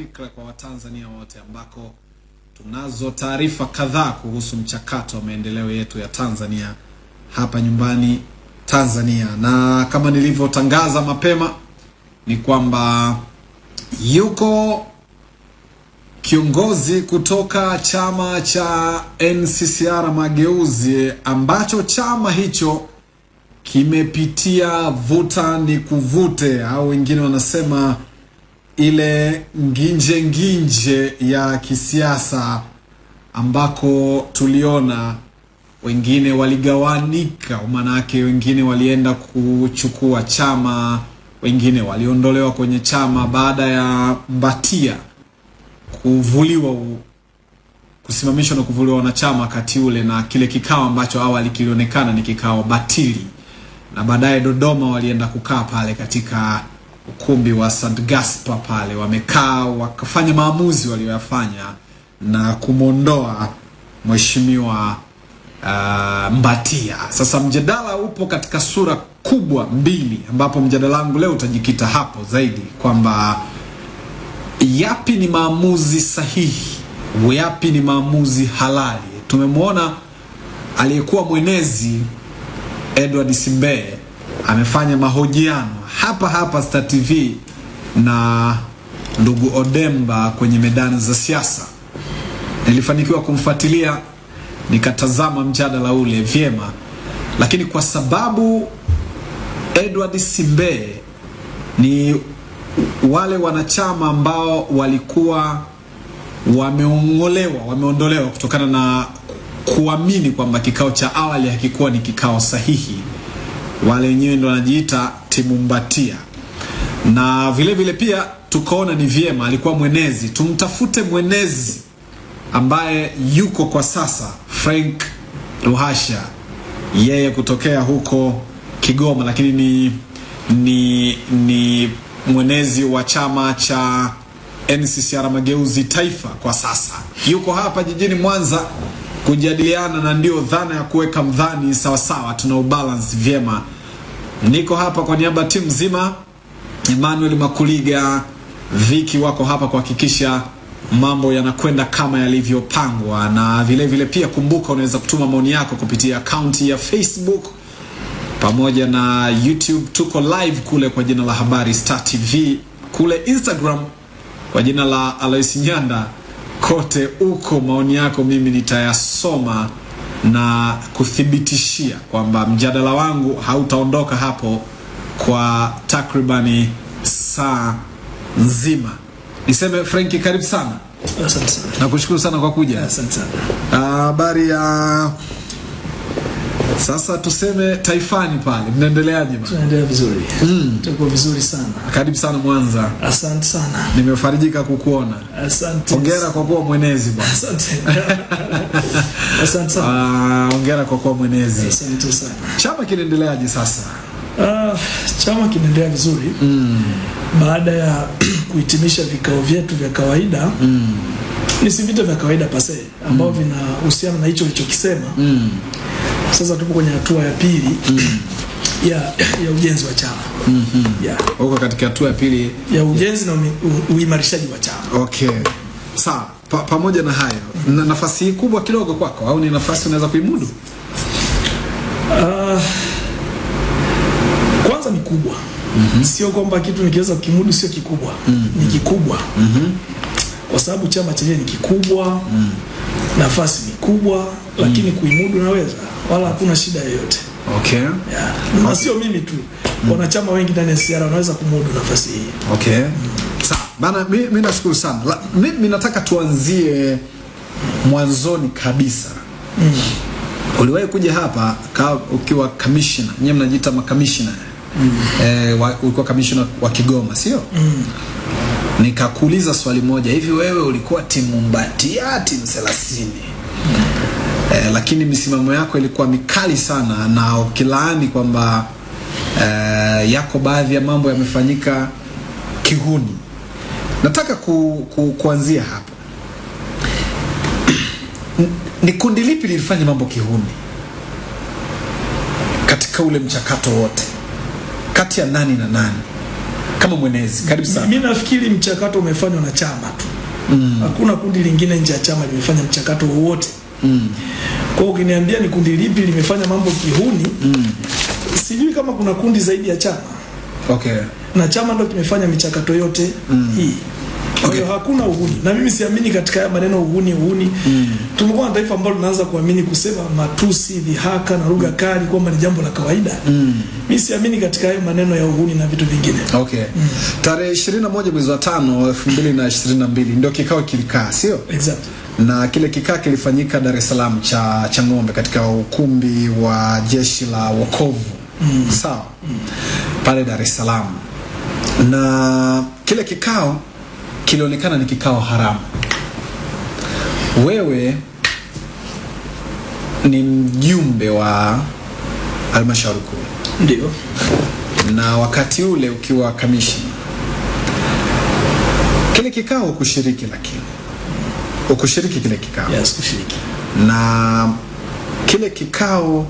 fikra kwa Watanzania wote ambako tunazo taarifa kadhaa kuhusu mchakato wa maendeleo yetu ya Tanzania hapa nyumbani Tanzania, na kama nilivyotangaza mapema ni kwamba yuko kiongozi kutoka chama cha NCCR Mageuzi ambacho chama hicho kimepitia vuta ni kuvute, au wengine wanasema ile nginje nginje ya kisiasa, ambako tuliona wengine waligawanika, maanake wengine walienda kuchukua chama, wengine waliondolewa kwenye chama baada ya Mbatia kuvuliwa kusimamishwa na kuvuliwa wanachama wakati ule, na kile kikao ambacho awali kilionekana ni kikao batili, na baadaye Dodoma walienda kukaa pale katika ukumbi wa St. Gaspar pale, wamekaa wakafanya maamuzi walioyafanya na kumwondoa mheshimiwa uh, Mbatia. Sasa mjadala upo katika sura kubwa mbili, ambapo mjadala wangu leo utajikita hapo zaidi kwamba yapi ni maamuzi sahihi, yapi ni maamuzi halali. Tumemwona aliyekuwa mwenezi Edward simbe amefanya mahojiano hapa hapa Star TV na ndugu Odemba kwenye medani za siasa. Nilifanikiwa kumfuatilia nikatazama mjadala ule vyema, lakini kwa sababu Edward Simbe ni wale wanachama ambao walikuwa wameongolewa wameondolewa kutokana na kuamini kwamba kikao cha awali hakikuwa ni kikao sahihi. Wale wenyewe ndo wanajiita timu Mbatia, na vile vile pia tukaona ni vyema, alikuwa mwenezi, tumtafute mwenezi ambaye yuko kwa sasa, Frank Ruhasha, yeye kutokea huko Kigoma, lakini ni ni ni mwenezi wa chama cha NCCR Mageuzi Taifa kwa sasa, yuko hapa jijini Mwanza kujadiliana, na ndio dhana ya kuweka mdhani sawasawa, tuna ubalance vyema. Niko hapa kwa niaba ya timu nzima, Emmanuel Makuliga, Viki wako hapa kuhakikisha mambo yanakwenda kama yalivyopangwa, na vile vile pia kumbuka, unaweza kutuma maoni yako kupitia akaunti ya Facebook pamoja na YouTube. Tuko live kule kwa jina la Habari Star TV, kule Instagram kwa jina la Alois Nyanda. Kote uko maoni yako mimi nitayasoma na kuthibitishia kwamba mjadala wangu hautaondoka hapo kwa takribani saa nzima. Niseme Frenki, karibu sana. Asante sana. Nakushukuru sana kwa kuja. Asante sana. Habari ya sasa, tuseme taifani pale, mnaendeleaje? Tunaendelea vizuri. Mm. Tuko vizuri sana. Karibu sana Mwanza, Asante sana. nimefarijika kukuona. Asante. Hongera kwa kuwa mwenezi bwana. Asante. Asante sana. Ah, hongera kwa kuwa mwenezi. Asante sana. Chama kinaendeleaje sasa? Ah, chama kinaendelea vizuri mm. baada ya kuhitimisha vikao vyetu vya kawaida mm. ni si vita vya kawaida pase ambao vinahusiana na hicho ulichokisema. Sasa tupo kwenye hatua ya pili mm. ya, ya ujenzi wa chama ya, Uko katika hatua ya pili. ya ujenzi yeah. na uimarishaji wa chama. Okay, sawa. Pa, pamoja na hayo, mm. na nafasi hii kubwa kidogo kwako, au ni nafasi unaweza kuimudu? Ah, kwanza ni kubwa mm -hmm. sio kwamba kitu nikiweza kukimudu sio kikubwa mm -hmm. ni kikubwa mm -hmm. kwa sababu chama chenyewe ni kikubwa Mm. nafasi ni kubwa lakini kuimudu naweza wala hakuna shida yoyote Okay, yeah. na sio mimi tu Mm. wanachama wengi ndani ya siara wanaweza kumudu nafasi hii okay. Mm. Sawa bana, mimi mi nashukuru sana. La, mi, mi nataka tuanzie mwanzoni kabisa. Mm. Uliwahi kuja hapa ka, ukiwa commissioner, Nyinyi mnajiita makamishna eh, wa- ulikuwa commissioner wa Kigoma sio? Mm. Nikakuuliza swali moja, hivi wewe ulikuwa timu Mbatia timu thelathini? Eh, lakini misimamo yako ilikuwa mikali sana na ukilaani kwamba eh, yako baadhi ya mambo yamefanyika kihuni. Nataka ku, ku, kuanzia hapa. Ni kundi lipi lilifanya mambo kihuni katika ule mchakato wote, kati ya nani na nani? kama mwenezi karibu sana Mimi nafikiri mchakato umefanywa na chama tu hakuna kundi lingine nje ya chama limefanya mchakato wowote kwa hiyo ukiniambia ni kundi lipi limefanya mambo kihuni mm. sijui kama kuna kundi zaidi ya chama okay na chama ndo kimefanya michakato yote mm. hii kwa hakuna uhuni na mimi siamini katika haya maneno uhuni uhuni Mm. tumekuwa na taifa ambalo linaanza kuamini kusema matusi dhihaka na lugha kali kwamba ni jambo la kawaida mi siamini katika hayo maneno ya uhuni na vitu vingine okay Mm. tarehe 21 mwezi wa 5 2022 ndio kikao kilikaa sio exactly. Na kile kikaa kilifanyika Dar es Salaam cha cha ng'ombe katika ukumbi wa jeshi la wokovu. Mm. sawa? Mm. pale Dar es Salaam. Na kile kikao kilionekana ni kikao haramu. Wewe ni mjumbe wa halmashauri kuu. Ndio. Na wakati ule ukiwa kamishna. Kile kikao kushiriki, lakini ukushiriki kile kikao. Yes kushiriki. Na kile kikao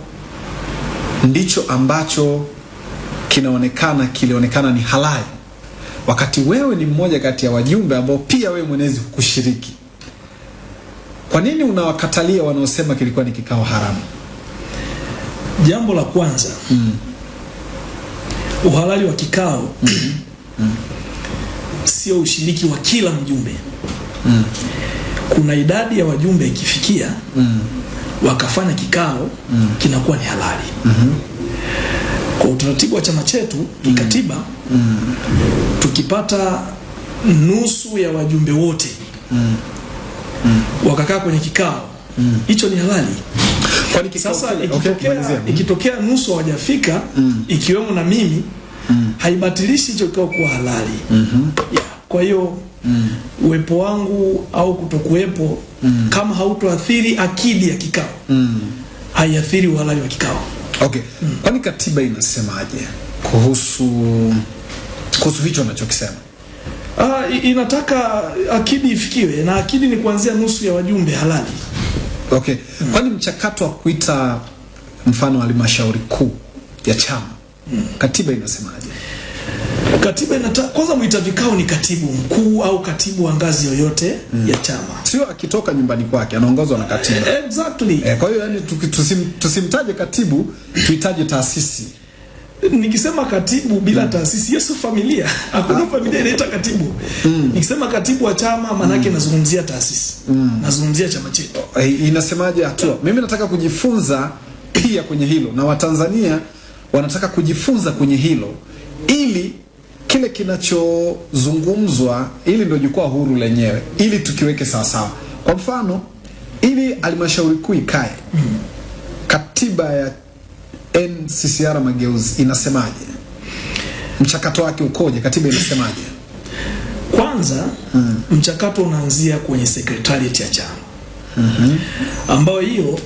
ndicho ambacho kinaonekana kilionekana ni halali. Wakati wewe ni mmoja kati ya wajumbe ambao pia wewe mwenezi hukushiriki. Kwa nini unawakatalia wanaosema kilikuwa ni kikao haramu? Jambo la kwanza mm. uhalali wa kikao mm. mm. sio ushiriki wa kila mjumbe kuna idadi ya wajumbe ikifikia mm. wakafanya kikao mm. kinakuwa ni halali mm -hmm. kwa utaratibu wa chama chetu kikatiba tukipata nusu ya wajumbe wote mm. wakakaa kwenye kikao hicho mm. ni halali kwani sasa ikitokea, okay, ikitokea nusu hawajafika mm. ikiwemo na mimi mm. haibatilishi hicho kikao kuwa halali mm -hmm. yeah. kwa hiyo uwepo wangu au kutokuwepo mm. kama hautoathiri akidi ya kikao mm. haiathiri uhalali wa kikao okay Mm. kwani katiba inasemaje kuhusu kuhusu hicho anachokisema? Ah, inataka akidi ifikiwe na akidi ni kuanzia nusu ya wajumbe halali okay Mm. kwani mchakato wa kuita mfano halmashauri kuu ya chama mm. katiba inasemaje katiba inataka kwanza mwita vikao ni katibu mkuu au katibu wa ngazi yoyote mm. ya chama. Sio akitoka nyumbani kwake anaongozwa na katiba. Exactly. Eh, kwa hiyo yani tusim, tusimtaje katibu tuitaje taasisi. Nikisema katibu bila mm. taasisi yesu familia. Hakuna familia inaita katibu. Mm. nikisema katibu wa chama maanake nazungumzia taasisi. Mm. nazungumzia chama chetu. Eh, inasemaje hatua? Mimi nataka kujifunza pia kwenye hilo. Na watanzania wanataka kujifunza kwenye hilo. Ili kile kinachozungumzwa ili ndio jukwaa huru lenyewe ili tukiweke sawasawa kwa mfano ili halmashauri kuu ikae katiba ya nccr mageuzi inasemaje? Mchakato wake ukoje? Katiba inasemaje? Kwanza mchakato unaanzia kwenye secretariat ya chama. Hmm. ambayo hiyo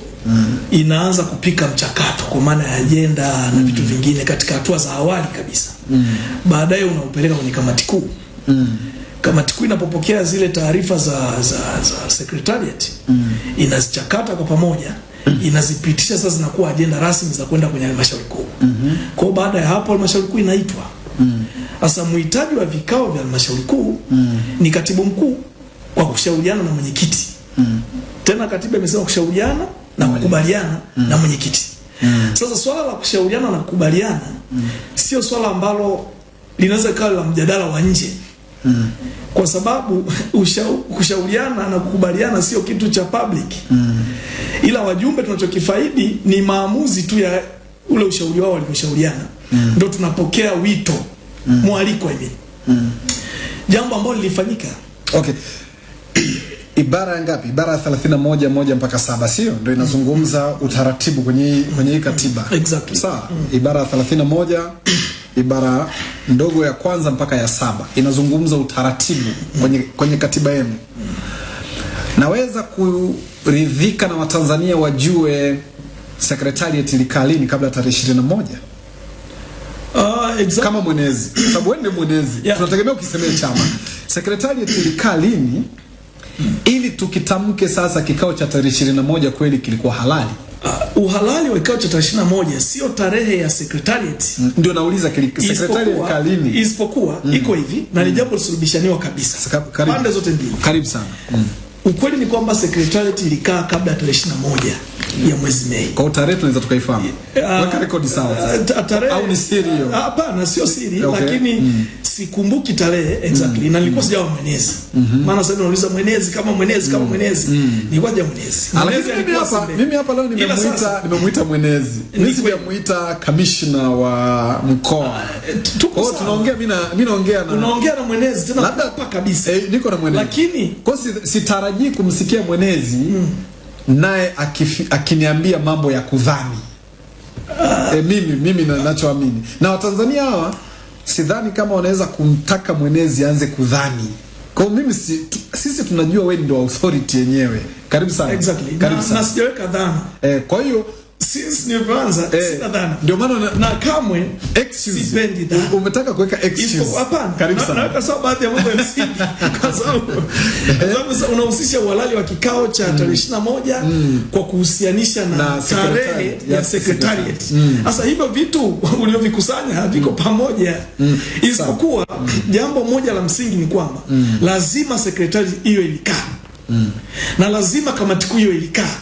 inaanza kupika mchakato kwa maana ya ajenda na vitu vingine katika hatua za awali kabisa mm. baadaye unaupeleka kwenye kamati kuu mm. kamati kuu inapopokea zile taarifa za, za, za secretariat mm. inazichakata kwa pamoja mm. inazipitisha sasa zinakuwa ajenda rasmi za kwenda kwenye halmashauri kuu mm kwa hiyo baada ya hapo halmashauri kuu inaitwa sasa muhitaji wa vikao vya halmashauri kuu mm. ni katibu mkuu kwa kushauriana na mwenyekiti mm. tena katiba imesema kushauriana na kukubaliana mm. na mwenyekiti mm. sasa swala la kushauriana na kukubaliana mm. sio swala ambalo linaweza kawa la mjadala wa nje mm. kwa sababu ushau- kushauriana na kukubaliana sio kitu cha public mm. ila wajumbe tunachokifaidi ni maamuzi tu ya ule ushauri wao walivyoshauriana Ndio tunapokea wito mwaliko I mean. jambo ambalo lilifanyika okay ibara ya ngapi? Ibara ya 31 moja mpaka saba sio? Ndio inazungumza utaratibu kwenye kwenye hii katiba. Exactly. sawa? Ibara ya 31 ibara ndogo ya kwanza mpaka ya saba. Inazungumza utaratibu kwenye, kwenye katiba yenu. Naweza kuridhika na watanzania wajue secretariat ilikaa lini kabla ya tarehe 21 uh, exactly. kama mwenezi. Sababu wewe ni mwenezi. Yeah. tunategemea ukisemea chama. Secretariat ilikaa lini ili tukitamke sasa kikao cha tarehe 21 kweli kilikuwa halali uh, uhalali wa kikao cha tarehe 21 sio tarehe ya secretariat Mm. ndio nauliza secretariat kalini. isipokuwa, mm. iko hivi na ni jambo lisulubishaniwa kabisa pande zote mbili. karibu sana mm. Ukweli ni kwamba secretariat ilikaa kabla ya tarehe 21 ya mwezi Mei. kwa tarehe tunaweza tukaifahamu Uh, weka rekodi sawa Uh, tarehe au ni siri hiyo Hapana, sio siri Okay. lakini sikumbuki tarehe exactly mm. na nilikuwa sijawa mwenezi. Maana sasa nauliza mwenezi kama mwenezi kama mwenezi. Nilikuwa sijawa mwenezi. Ah, Mwenezi mimi hapa mimi hapa leo nimemuita nimemuita mwenezi mimi si sijamuita kamishna wa mkoa eh, tuko oh, tunaongea mimi na mimi naongea na unaongea na mwenezi tena Labda- hapa kabisa. eh, niko na mwenezi Lakini kwa sitarajii kumsikia mwenezi naye akiniambia mambo ya kudhani uh. e, mimi mimi na- nachoamini na watanzania hawa sidhani kama wanaweza kumtaka mwenezi anze kudhani kwa mimi si, tu, sisi tunajua wewe ndio authority yenyewe karibu sana exactly. karibu Na, sana na sijaweka dhana. eh, kwa hiyo Since nilivyoanza eh, sina dhana. ndio maana na, Na kamwe excuse sipendi dhana. Umetaka kuweka excuse Hapana, karibu sana naweka sawa baadhi ya mambo ya msingi kwa sababu kwa sababu unahusisha uhalali wa kikao cha tarehe 21 kwa kuhusianisha na, Na tarehe ya secretariat. Sasa mm. hivyo vitu ulivyovikusanya haviko mm. pamoja, mm. isipokuwa jambo moja la msingi ni kwamba mm. lazima secretariat hiyo ilikaa mm. na lazima kamati kuu hiyo ilikaa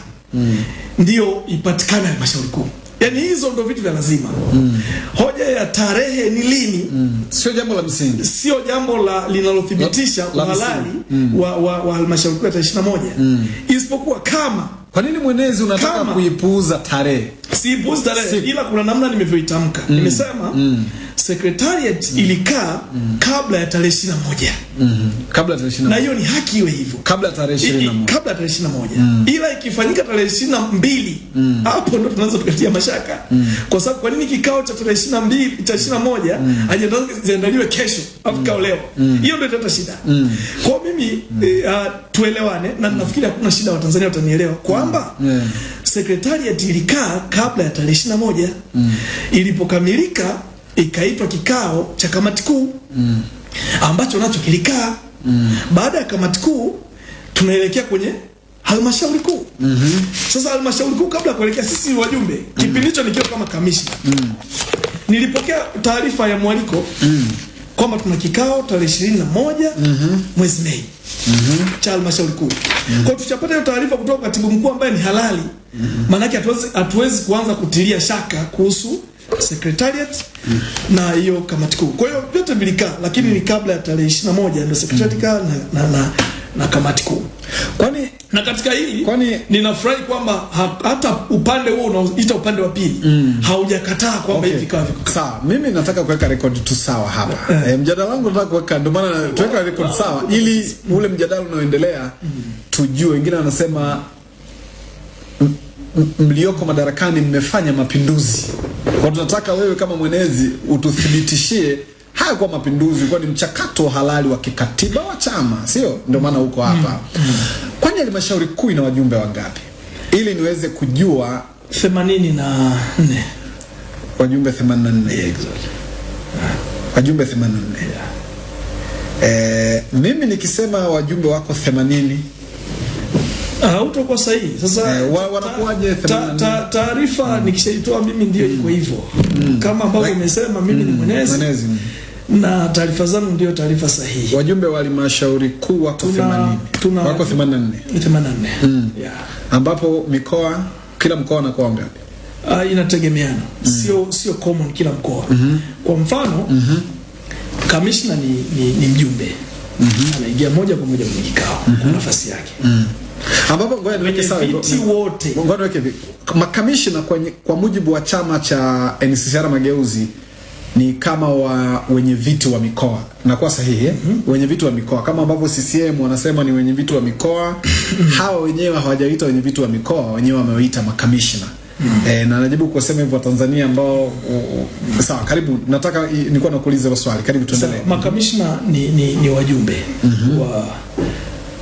ndio ipatikane halmashauri kuu. yani hizo ndo vitu vya lazima. mm. Hoja ya tarehe ni lini mm. sio jambo la msingi sio jambo la linalothibitisha uhalali mm. wa, wa, wa halmashauri kuu ya tarehe 21 isipokuwa kama kwa nini mwenezi unataka kuipuuza tarehe? Siipuuzi tarehe Si- ila kuna namna nimevyoitamka. Nimesema mm. secretariat ilikaa kabla ya tarehe 21 kabla ya tarehe na 21 hiyo ni haki iwe hivyo. Kabla ya tarehe I- i- 21 kabla ya tarehe 21 ila ikifanyika tarehe 22 hapo ndo tunaanza tukatia mashaka. Mm. kwa sababu kwa nini kikao cha tarehe 22 cha 21 ajenda zake ziandaliwe kesho au kikao leo? Hiyo ndio italeta shida. Mm. kwa mimi mm. uh, tuelewane na nafikiri hakuna shida watanzania watanielewa kwamba Yeah. secretariat ilikaa kabla ya tarehe 21 ilipokamilika ikaitwa kikao cha kamati kuu mm. ambacho nacho kilikaa baada ya kamati kuu tunaelekea kwenye halmashauri kuu mm -hmm. sasa halmashauri kuu kabla ya kuelekea sisi wajumbe, mm -hmm. kipindi hicho nikiwa kama kamishna nilipokea taarifa ya mwaliko mm. kwamba tuna kikao tarehe ishirini na moja mwezi Mei cha halmashauri kuu. Kwa hiyo tuchapata hiyo taarifa kutoka kwa katibu mkuu ambaye ni halali, maanake hatuwezi hatuwezi kuanza kutilia shaka kuhusu secretariat na hiyo kamati kuu. Kwa hiyo vyote vilikaa, lakini ni kabla ya tarehe 21 ndio secretariat kaa na, na, na, na kamati kuu kwani na katika hili Kwani- ninafurahi kwamba ha, hata upande huo unaoita upande wa pili mm. haujakataa kwamba hivi okay. viko sawa mimi nataka kuweka rekodi tu sawa hapa e, mjadala wangu nataka kuweka ndio maana tuweka rekodi sawa ili ule mjadala unaoendelea mm. tujue wengine wanasema mlioko madarakani mmefanya mapinduzi kwa tunataka wewe kama mwenezi ututhibitishie haya kwa mapinduzi kwa ni mchakato halali wa kikatiba wa chama sio? Ndio maana huko hapa. Kwani halmashauri kuu ina wajumbe wangapi? Ili niweze kujua. 84 wajumbe 84 wajumbe 84 yeah. eh, mimi nikisema wajumbe wako 80 hautakuwa sahihi. Sasa Eh, wa- wanakuwaje ta- 84? ta- taarifa nikishaitoa mimi ndio iko hivyo. Kama ambavyo umesema mimi ni mwenezi. Mwenezi na taarifa zangu ndio taarifa sahihi. wajumbe wa halmashauri kuu wako 80 tuna- wako 84 84 mm. yeah. ambapo mikoa kila mkoa anakuwa ngapi? Uh, inategemeana. Sio sio common kila mkoa. Mm -hmm. kwa mfano mm -hmm. kamishna ni, ni, ni mjumbe. Anaingia moja kwa moja kwenye kikao mm kwa nafasi yake. Mm ambapo ngoja niweke sawa viti wote. ngoja niweke makamishna kwa mujibu wa chama cha NCCR Mageuzi ni kama wa wenye viti wa mikoa. Nakuwa sahihi mm -hmm. wenye viti wa mikoa. Kama ambavyo CCM wanasema ni wenye viti wa mikoa hawa wenyewe hawajaita wenye viti wa mikoa wenyewe wamewaita makamishna. E, na najibu kusema hivyo Tanzania ambao mm -hmm. sawa karibu nataka nilikuwa nakuuliza hilo swali. Karibu tuendelee. Makamishna ni, ni, ni wajumbe mm -hmm. wa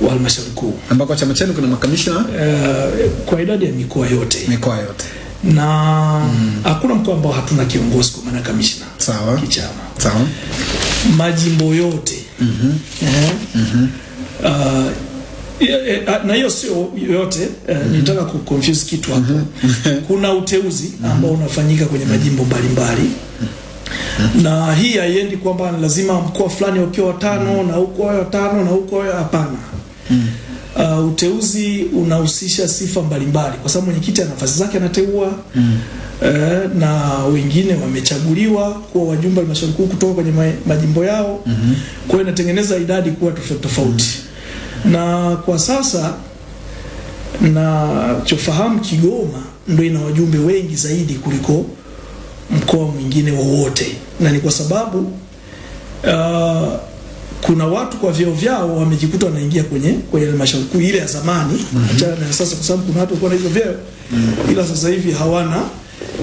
wa halmashauri kuu. Ambako chama chenu kuna makamishna? Uh, kwa idadi ya mikoa yote. Mikoa yote na hakuna mkoa ambao hatuna kiongozi kwa maana kamishna. Sawa. Kichama. Sawa. Majimbo yote. Eh, Yeah, eh, ah, na hiyo sio yote. Eh, nitaka ku confuse kitu hapo. Kuna uteuzi ambao unafanyika kwenye majimbo mbalimbali. Na hii haiendi kwamba lazima mkoa fulani ukiwa watano na huko watano na huko hapana. Uh, uteuzi unahusisha sifa mbalimbali. Kwa sababu mwenyekiti ana nafasi zake anateua mm. eh, na wengine wamechaguliwa kuwa wajumbe wa halmashauri kuu kutoka kwenye majimbo yao. Mm -hmm. kwa hiyo inatengeneza idadi kuwa tofauti tofauti. Na kwa sasa nachofahamu Kigoma ndio ina wajumbe wengi zaidi kuliko mkoa mwingine wowote, na ni kwa sababu uh, kuna watu kwa vyeo vyao wamejikuta wanaingia kwenye kwenye halmashauri kuu ile ya zamani, achana na sasa, kwa sababu kuna watu walikuwa na hizo vyeo mm -hmm. ila sasa hivi hawana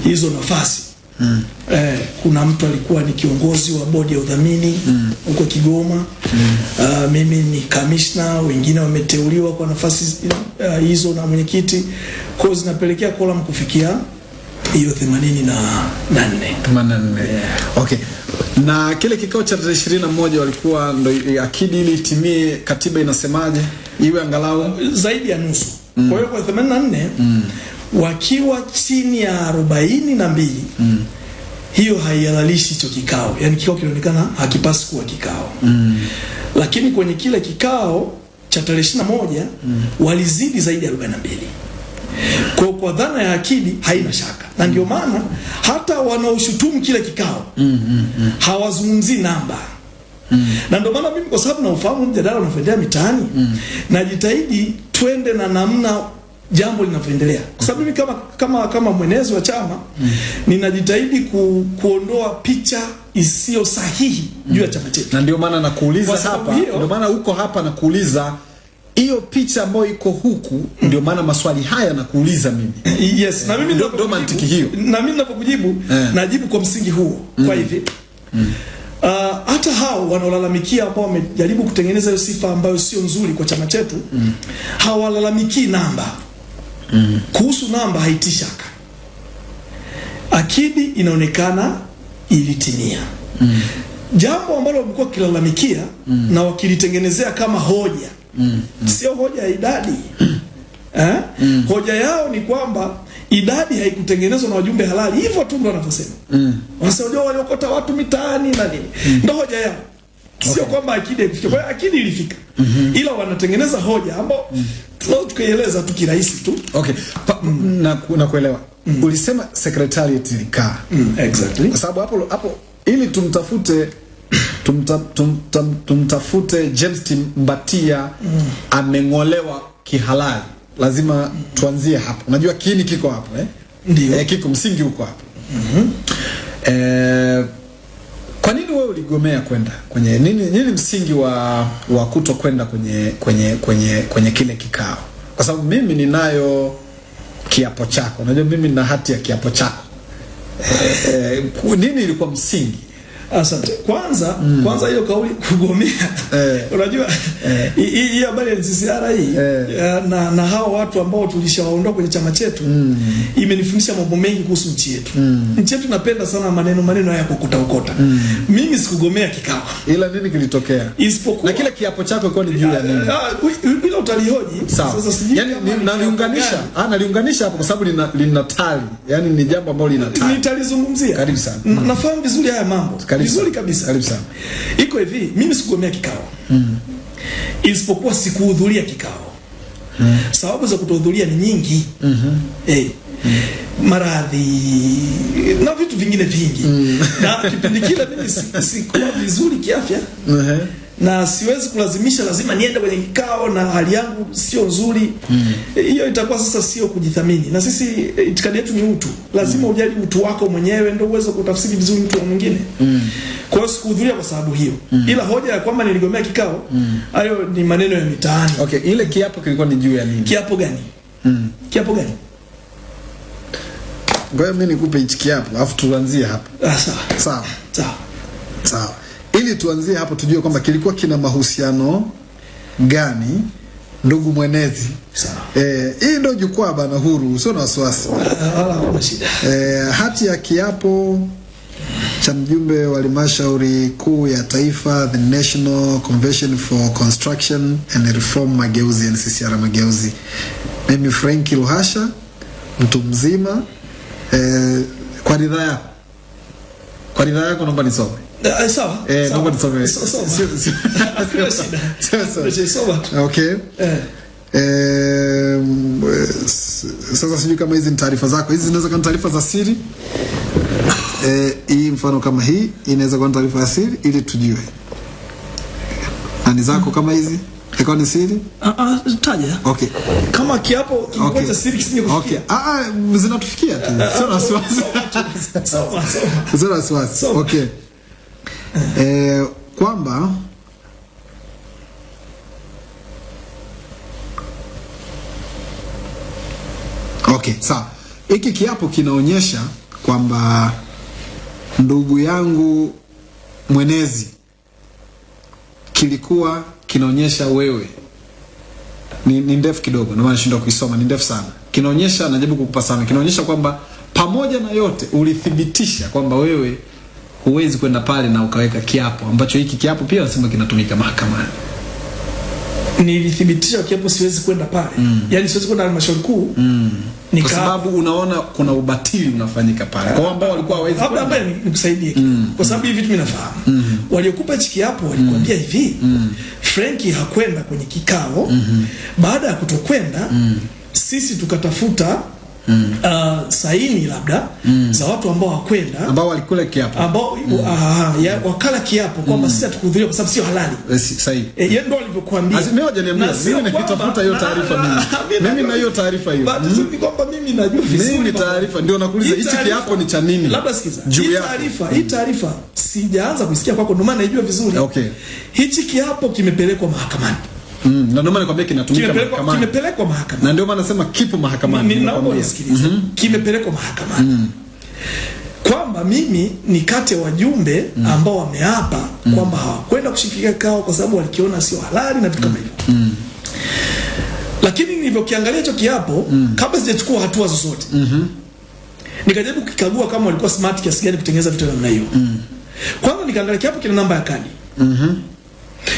hizo nafasi. mm. Eh, kuna mtu alikuwa ni kiongozi wa bodi ya udhamini huko mm. Kigoma. mm. Uh, mimi ni kamishna, wengine wameteuliwa kwa nafasi uh, hizo na mwenyekiti, kwa zinapelekea kolam kufikia hiyo themanini na na nne. 84. Okay. Na kile kikao cha tarehe 21 walikuwa ndo akidi ili itimie, katiba inasemaje? Iwe angalau zaidi ya nusu. mm. Kwa hiyo kwa 84 wakiwa chini ya 42 hiyo haihalalishi hicho kikao, yaani kikao kinaonekana hakipasi kuwa kikao mm. lakini kwenye kile kikao cha tarehe 21 walizidi zaidi ya 42 kwa hiyo kwa kwa dhana ya akili haina shaka, na ndio maana hata wanaoshutumu kile kikao hawazungumzii namba. Na ndio maana mimi kwa sababu naufahamu mjadala unavyoendelea mitaani najitahidi twende na namna jambo linavyoendelea, kwa sababu mimi kama kama kama mwenezi wa chama ninajitahidi ku, kuondoa picha isiyo sahihi juu ya chama chetu. na ndio maana nakuuliza hapa, ndio maana uko hapa nakuuliza hiyo picha ambayo iko huku, ndio maana maswali haya nakuuliza mimi. Yes, na mimi Ndio- mantiki hiyo. Na mimi ninapokujibu yeah. najibu kwa msingi huo. Mm. Kwa hivi Uh, hata hao wanaolalamikia ambao wamejaribu kutengeneza hiyo sifa ambayo sio nzuri kwa chama chetu mm. hawalalamikii namba. mm. Kuhusu namba haiti shaka. Akidi inaonekana ilitimia. Jambo ambalo wamekuwa wakilalamikia na wakilitengenezea kama hoja sio hoja ya idadi eh? mm. Hoja yao ni kwamba idadi haikutengenezwa na wajumbe halali, hivyo tu ndo wanavyosema. Wanasema unajua waliokota watu mitaani na nini, mm. ndo hoja yao, sio okay. kwamba akidi haikufika. Kwa hiyo akidi ilifika, mm -hmm. ila wanatengeneza hoja ambao tunaweza tukaieleza tu kirahisi tu. Okay. Pa, mm. na, na kuelewa. mm. Ulisema secretariat ilikaa. Mm, exactly. Kwa sababu hapo hapo ili tumtafute tumta, tumta, tumtafute James Mbatia ameng'olewa kihalali, lazima tuanzie hapo. Unajua kiini kiko hapo eh? Ndio. Eh, kiko msingi huko hapo. Mm -hmm. Eh, kwa nini wewe uligomea kwenda kwenye nini, nini msingi wa wa kuto kwenda kwenye kwenye kwenye kwenye kile kikao? Kwa sababu mimi ninayo kiapo chako, unajua mimi nina hati ya kiapo chako. Eh, eh, nini ilikuwa msingi? Asante. Kwanza mm. kwanza hiyo kauli kugomea. Eh. Unajua hii hii habari ya NCCR hii Eh. na na hao watu ambao tulishawaondoa kwenye chama chetu mm. imenifundisha mambo mengi kuhusu nchi yetu. Mm. Nchi yetu napenda sana maneno maneno haya kukuta ukota. Mm. Mimi sikugomea kikao. Ila nini kilitokea? Isipokuwa Na kile kiapo chako kwa ni juu ya nini? Ah, bila utalihoji. sasa sijui Yaani ni- ni naliunganisha, ah naliunganisha hapo kwa sababu lina lina tali. Yaani ni jambo ambalo lina tali. Nitalizungumzia. Karibu sana. Nafahamu vizuri haya mambo. Karibu vizuri kabisa. Karibu sana. Iko hivi, mimi sikugomea kikao. Isipokuwa sikuhudhuria kikao. Sababu za kutohudhuria ni nyingi. Eh. Mm. Maradhi na vitu vingine vingi. Mm. Na kipindi kile mimi si- sikuwa vizuri kiafya Ehe. Na siwezi kulazimisha lazima niende kwenye kikao na hali yangu sio nzuri. hiyo mm. itakuwa sasa sio kujithamini. Na sisi eh, itikadi yetu ni utu. Lazima mm. ujali utu wako mwenyewe ndio uweze kutafsiri vizuri mtu wa mwingine. Kwa hiyo sikuhudhuria kwa sababu hiyo. mm. Ila hoja ya kwamba niligomea kikao, hayo mm. ni maneno ya mitaani. Okay, ile kiapo kilikuwa ni juu ya nini? Kiapo gani? mm. Kiapo gani? Ngoja mimi nikupe hichi kiapo, alafu tuanzie hapo. Ah, sawa. Sawa. Sawa. Sawa. Ili tuanzie hapo tujue kwamba kilikuwa kina mahusiano gani ndugu mwenezi. Sawa. Eh, hii ndio jukwaa bana huru, usio na wasiwasi. Eh, hati ya kiapo cha mjumbe wa halmashauri kuu ya taifa the National Convention for Construction and Reform Mageuzi, NCCR Mageuzi. Mimi Frank Luhasha, mtu mzima eh, kwa ridhaa yako, kwa ridhaa yako naomba nisome Eh, sawa. eh, naomba Sio-. Okay. Eh. Eh, sasa sijui kama hizi ni taarifa zako. Hizi zinaweza kuwa ni taarifa za siri. Eh, hii mfano kama hii inaweza kuwa ni taarifa ya siri ili tujue. Nani zako kama hizi? Ikawa ni siri? Ah, ah, taja. Okay. Kama kiapo kilikuwa Okay. cha siri kisije Okay. Ah, ah, zinatufikia tu. Sio wasiwasi. Sio wasiwasi. Okay. Eh, kwamba Okay, sawa. Hiki kiapo kinaonyesha kwamba ndugu yangu mwenezi kilikuwa kinaonyesha wewe ni, ni ndefu kidogo, ndio maana nashindwa kuisoma, ni ndefu sana. Kinaonyesha, najaribu kukupa sana, kinaonyesha kwamba pamoja na yote ulithibitisha kwamba wewe huwezi kwenda pale na ukaweka kiapo ambacho hiki kiapo pia wanasema kinatumika mahakamani. Nilithibitisha kiapo siwezi kwenda pale. mm. Yani siwezi kwenda halmashauri kuu. Kwa Nika sababu unaona kuna ubatili unafanyika pale kwa ambao walikuwa hawezi hapa. Ni nikusaidie mm. kwa sababu hivi vitu mimi nafahamu waliokupa hiki kiapo walikwambia mm. hivi mm. Frenki hakwenda kwenye kikao mm -hmm. baada ya kutokwenda mm. sisi tukatafuta uh, saini labda mm. za watu ambao wakwenda ambao walikula kiapo ambao mm. uh, ya, wakala kiapo kwamba mm. sisi hatukuhudhuria kwa sababu sio halali Eh, si- sahihi. E, yeye ndo alivyokuambia. Mimi hajaniambia. niambia Mimi nikitafuta hiyo taarifa mimi. mimi na hiyo taarifa hiyo. basi ni kwamba mimi najua vizuri Mimi taarifa ndio nakuuliza hichi kiapo ni cha nini? Labda sikiza. Hii taarifa, hii taarifa sijaanza kusikia kwako ndio maana naijua vizuri. Okay. Hichi kiapo kimepelekwa mahakamani. Mm, na ndio maana nakwambia kinatumika mahakamani. kimepelekwa mahakamani. Na ndio maana nasema kipo mahakamani. Ni- naomba Mm -hmm. Kimepelekwa mahakamani. Mm. Kwamba mimi ni kati ya wajumbe ambao wameapa mm. kwamba hawakwenda kushikilia kikao kwa sababu walikiona sio halali na vitu kama hivyo. Lakini nilivyokiangalia hicho kiapo mm. kabla sijachukua hatua zozote. Mm -hmm. Nikajaribu kukikagua kama walikuwa smart kiasi gani kutengeneza vitu namna hiyo. Mm. Kwanza nikaangalia kiapo kina namba ya kadi.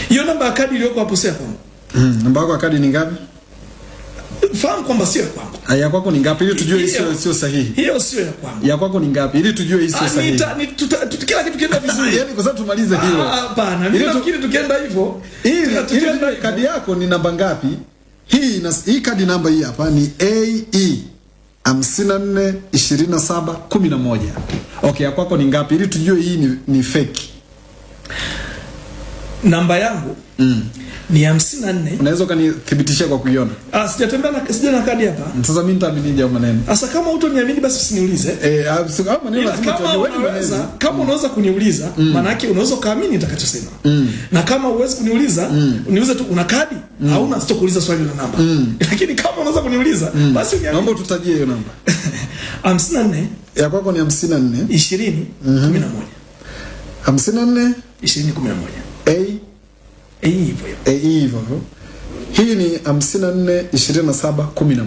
Hiyo namba ya kadi iliyoko hapo sasa kwangu. Mm, namba yako ya kadi ni ngapi? Fahamu kwamba sio ya kwangu. Ah, Ya kwako ni ngapi ili tujue Hiyo- sio sahihi. Hiyo sio ya kwangu. Ya kwako ni ngapi ili tujue hiyo sio Ah, sahihi. nita- ni- tuta- tuta- kila kitu kienda vizuri. Yaani kwa sababu tumalize hilo. Ah, Hapana, mimi nafikiri tukienda hivyo ili kadi yako ni namba ngapi? Hii na, hii kadi namba hii hapa ni AE 54 27 11. Okay, ya kwako ni ngapi ili tujue hii ni, ni fake namba yangu mm. ni hamsini na nne. Unaweza ukanithibitishia kwa kuiona? Ah, sijatembea na sija na kadi hapa. Sasa mimi nitaaminije hayo maneno? Sasa kama utoniamini basi usiniulize. Eh, ah, hayo maneno lazima tujue wewe unaweza. Mm. Kama unaweza kuniuliza, mm. maana yake unaweza kaamini nitakachosema. Mm. Na kama uwezi kuniuliza, mm. niulize tu una kadi mm. au una sitokuuliza swali la namba. Mm. Lakini kama unaweza kuniuliza, mm. basi uniambie. Naomba tutajie hiyo namba. 54 ya kwako ni 54 20 11 54 20 11 A A hivyo A hivyo hii ni 54 27 11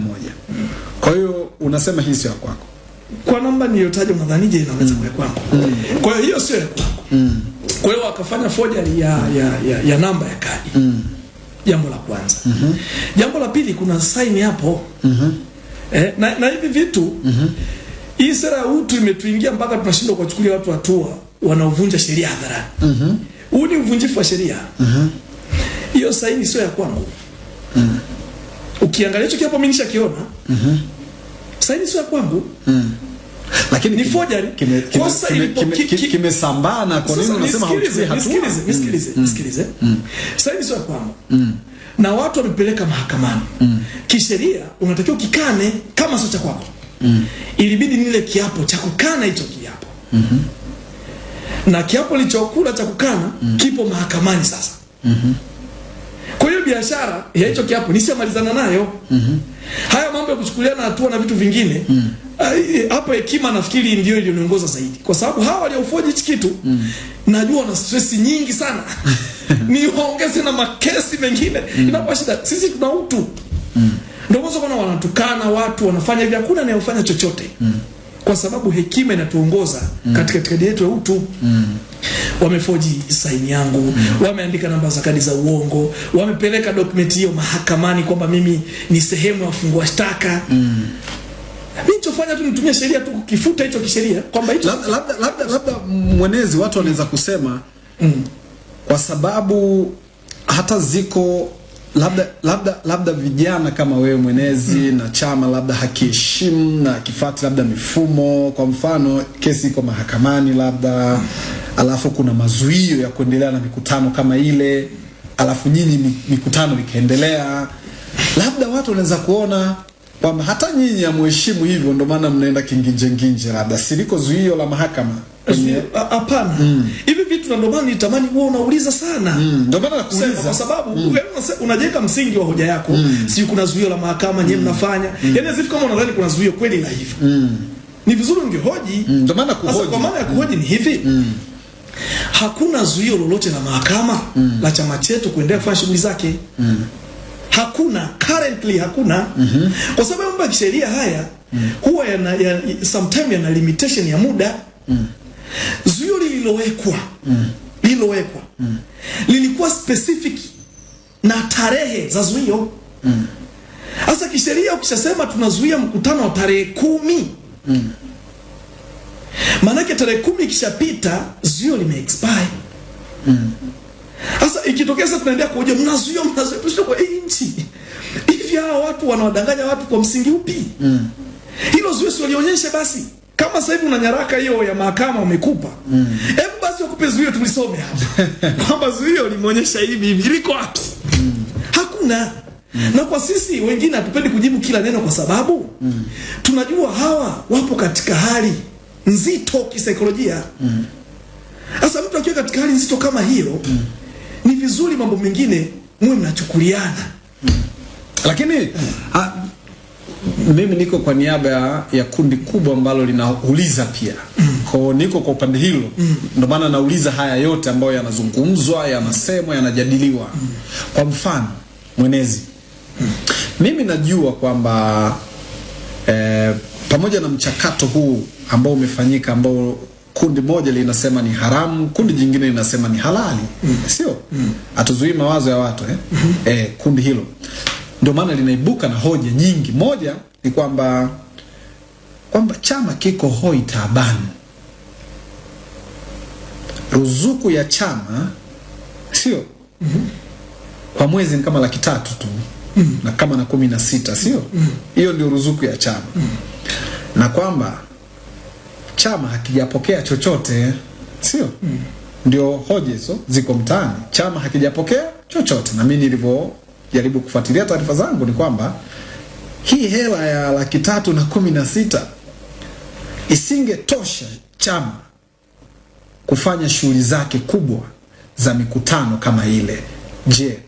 kwa hiyo unasema hii sio ya kwako kwa namba niliyotaja unadhanije inaweza mm. kuwa kwangu mm. kwa hiyo hiyo sio ya kwako mm. kwa hiyo wakafanya foja ya, ya, ya, ya namba ya kadi mm. jambo la kwanza mm -hmm. jambo la pili kuna sign hapo mm -hmm. eh, na, na hivi vitu mm -hmm. hii sera ya utu imetuingia mpaka tunashindwa kuwachukulia watu hatua wanaovunja sheria hadharani mm -hmm huu ni uvunjifu wa sheria hiyo saini sio ya kwangu ukiangalia hicho kiapo mimi nishakiona saini sio ya kwangu Lakini Ni forgery. Kosa kimesambaa na kwa nini unasema hauchukui hatua? nisikilize, nisikilize, nisikilize. Sasa hivi sio ya kwangu. Na watu wamepeleka mahakamani. mm. Kisheria unatakiwa kikane kama sio cha kwako. mm. Ilibidi nile kiapo cha kukana hicho kiapo. Na kiapo lichokula cha kukana mm. kipo mahakamani sasa. Kwa hiyo biashara ya hicho kiapo nishamalizana nayo. Haya mambo ya kuchukuliana hatua na vitu vingine mm hapa hekima nafikiri ndio ilioniongoza zaidi, kwa sababu hawa waliofoji hichi kitu mm. najua wana stress nyingi sana ni waongeze na makesi mengine mm. inakuwa shida. Sisi tuna utu ndio mwanzo kuna wanatukana watu wanafanya hivi, hakuna anayefanya chochote kwa sababu hekima inatuongoza mm. katika itikadi yetu ya utu mm. wamefoji saini yangu mm. wameandika namba za kadi za uongo wamepeleka dokumenti hiyo mahakamani kwamba mimi ni sehemu ya wafungua shtaka mm. Nilichofanya tu nitumie sheria tu kukifuta hicho kisheria kwamba hicho labda labda labda, labda mwenezi watu wanaweza kusema mm. kwa sababu hata ziko labda labda labda vijana kama wewe mwenezi na chama labda hakiheshimu na kifati labda mifumo kwa mfano kesi iko mahakamani labda alafu kuna mazuio ya kuendelea na mikutano kama ile alafu nyinyi mi- mikutano ikaendelea. Labda watu wanaweza kuona kwamba hata nyinyi hamuheshimu hivyo ndio maana mnaenda kinginjenginje labda siliko zuio la mahakama hapana hivi vitu na ndio maana nitamani wewe unauliza sana Mm, ndio maana nakuuliza kwa sababu mm. wewe unajenga msingi wa hoja yako Mm. si kuna zuio la mahakama mm. nyewe mnafanya yani Yaani if kama unadhani kuna zuio kweli la hivyo ni vizuri ungehoji Mm, ndio maana sasa kuhoji kwa maana ya kuhoji mm. ni hivi Mm. hakuna zuio lolote la mahakama mm. la chama chetu kuendelea kufanya shughuli zake Mm. hakuna currently hakuna Mm -hmm. kwa sababu mambo ya kisheria haya mm. huwa yana, ya, sometime yana limitation ya muda zuio lililowekwa lililowekwa lilikuwa specific na tarehe za zuio. Sasa kisheria ukishasema tunazuia mkutano wa tarehe kumi maanake tarehe kumi ikishapita zuio limeexpire. Expire sasa ikitokea sasa tunaendelea kuoja mnazuia mnazuia tushike kwa nchi. Hivi hawa watu wanawadanganya watu kwa msingi upi? Mm. hilo zuio si lionyeshe basi kama sasa hivi una nyaraka hiyo ya mahakama wamekupa hebu basi wakupe zuio tulisome hapa. Kwamba zuio limeonyesha hivi hivi liko wapi? Mm. hakuna. Na kwa sisi wengine hatupendi kujibu kila neno kwa sababu mm. tunajua hawa wapo katika hali nzito kisaikolojia. Sasa mm. mtu akiwa katika hali nzito kama hiyo ni vizuri mambo mengine muwe mnachukuliana. Mm. lakini ha, mimi niko kwa niaba ya, ya kundi kubwa ambalo linauliza pia ko niko kwa upande hilo ndio maana nauliza haya yote ambayo yanazungumzwa yanasemwa yanajadiliwa kwa mfano mwenezi mimi najua kwamba eh, pamoja na mchakato huu ambao umefanyika ambao kundi moja linasema ni haramu kundi jingine linasema ni halali mm. sio hatuzuii mawazo ya watu eh? mm -hmm. eh, kundi hilo ndio maana linaibuka na hoja nyingi moja ni kwamba kwamba chama kiko hoi taabani. Ruzuku ya chama sio? Kwa mwezi ni kama laki tatu tu. Na kama na kumi na sita sio? Hiyo ndio ruzuku ya chama. Na kwamba chama hakijapokea chochote sio? Ndio hoja hizo ziko mtaani. Chama hakijapokea chochote. Na mimi nilivyojaribu kufuatilia taarifa zangu ni kwamba hii hela ya laki tatu na kumi na sita isingetosha chama kufanya shughuli zake kubwa za mikutano kama ile je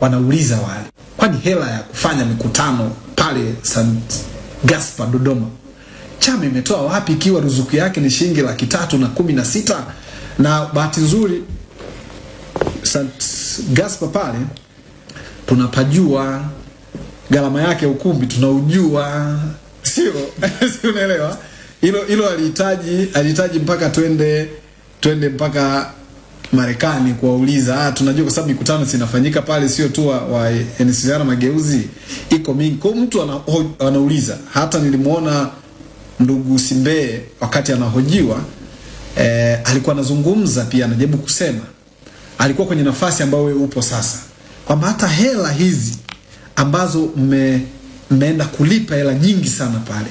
wanauliza wale kwani hela ya kufanya mikutano pale St. Gaspar Dodoma chama imetoa wapi ikiwa ruzuku yake ni shilingi laki tatu na kumi na sita na bahati nzuri St. Gaspar pale tunapajua gharama yake ukumbi tunaujua. Sio? Si unaelewa? Hilo hilo alihitaji alihitaji mpaka twende twende mpaka Marekani kuwauliza. Ah, tunajua kwa sababu mikutano sinafanyika pale, sio tu wa, wa NCCR Mageuzi, iko mingi. Kwa mtu ana, ho, anauliza. Hata nilimwona ndugu Simbeye wakati anahojiwa eh, alikuwa anazungumza pia, anajaribu kusema, alikuwa kwenye nafasi ambayo wewe upo sasa, kwamba hata hela hizi ambazo mme, mmeenda kulipa hela nyingi sana pale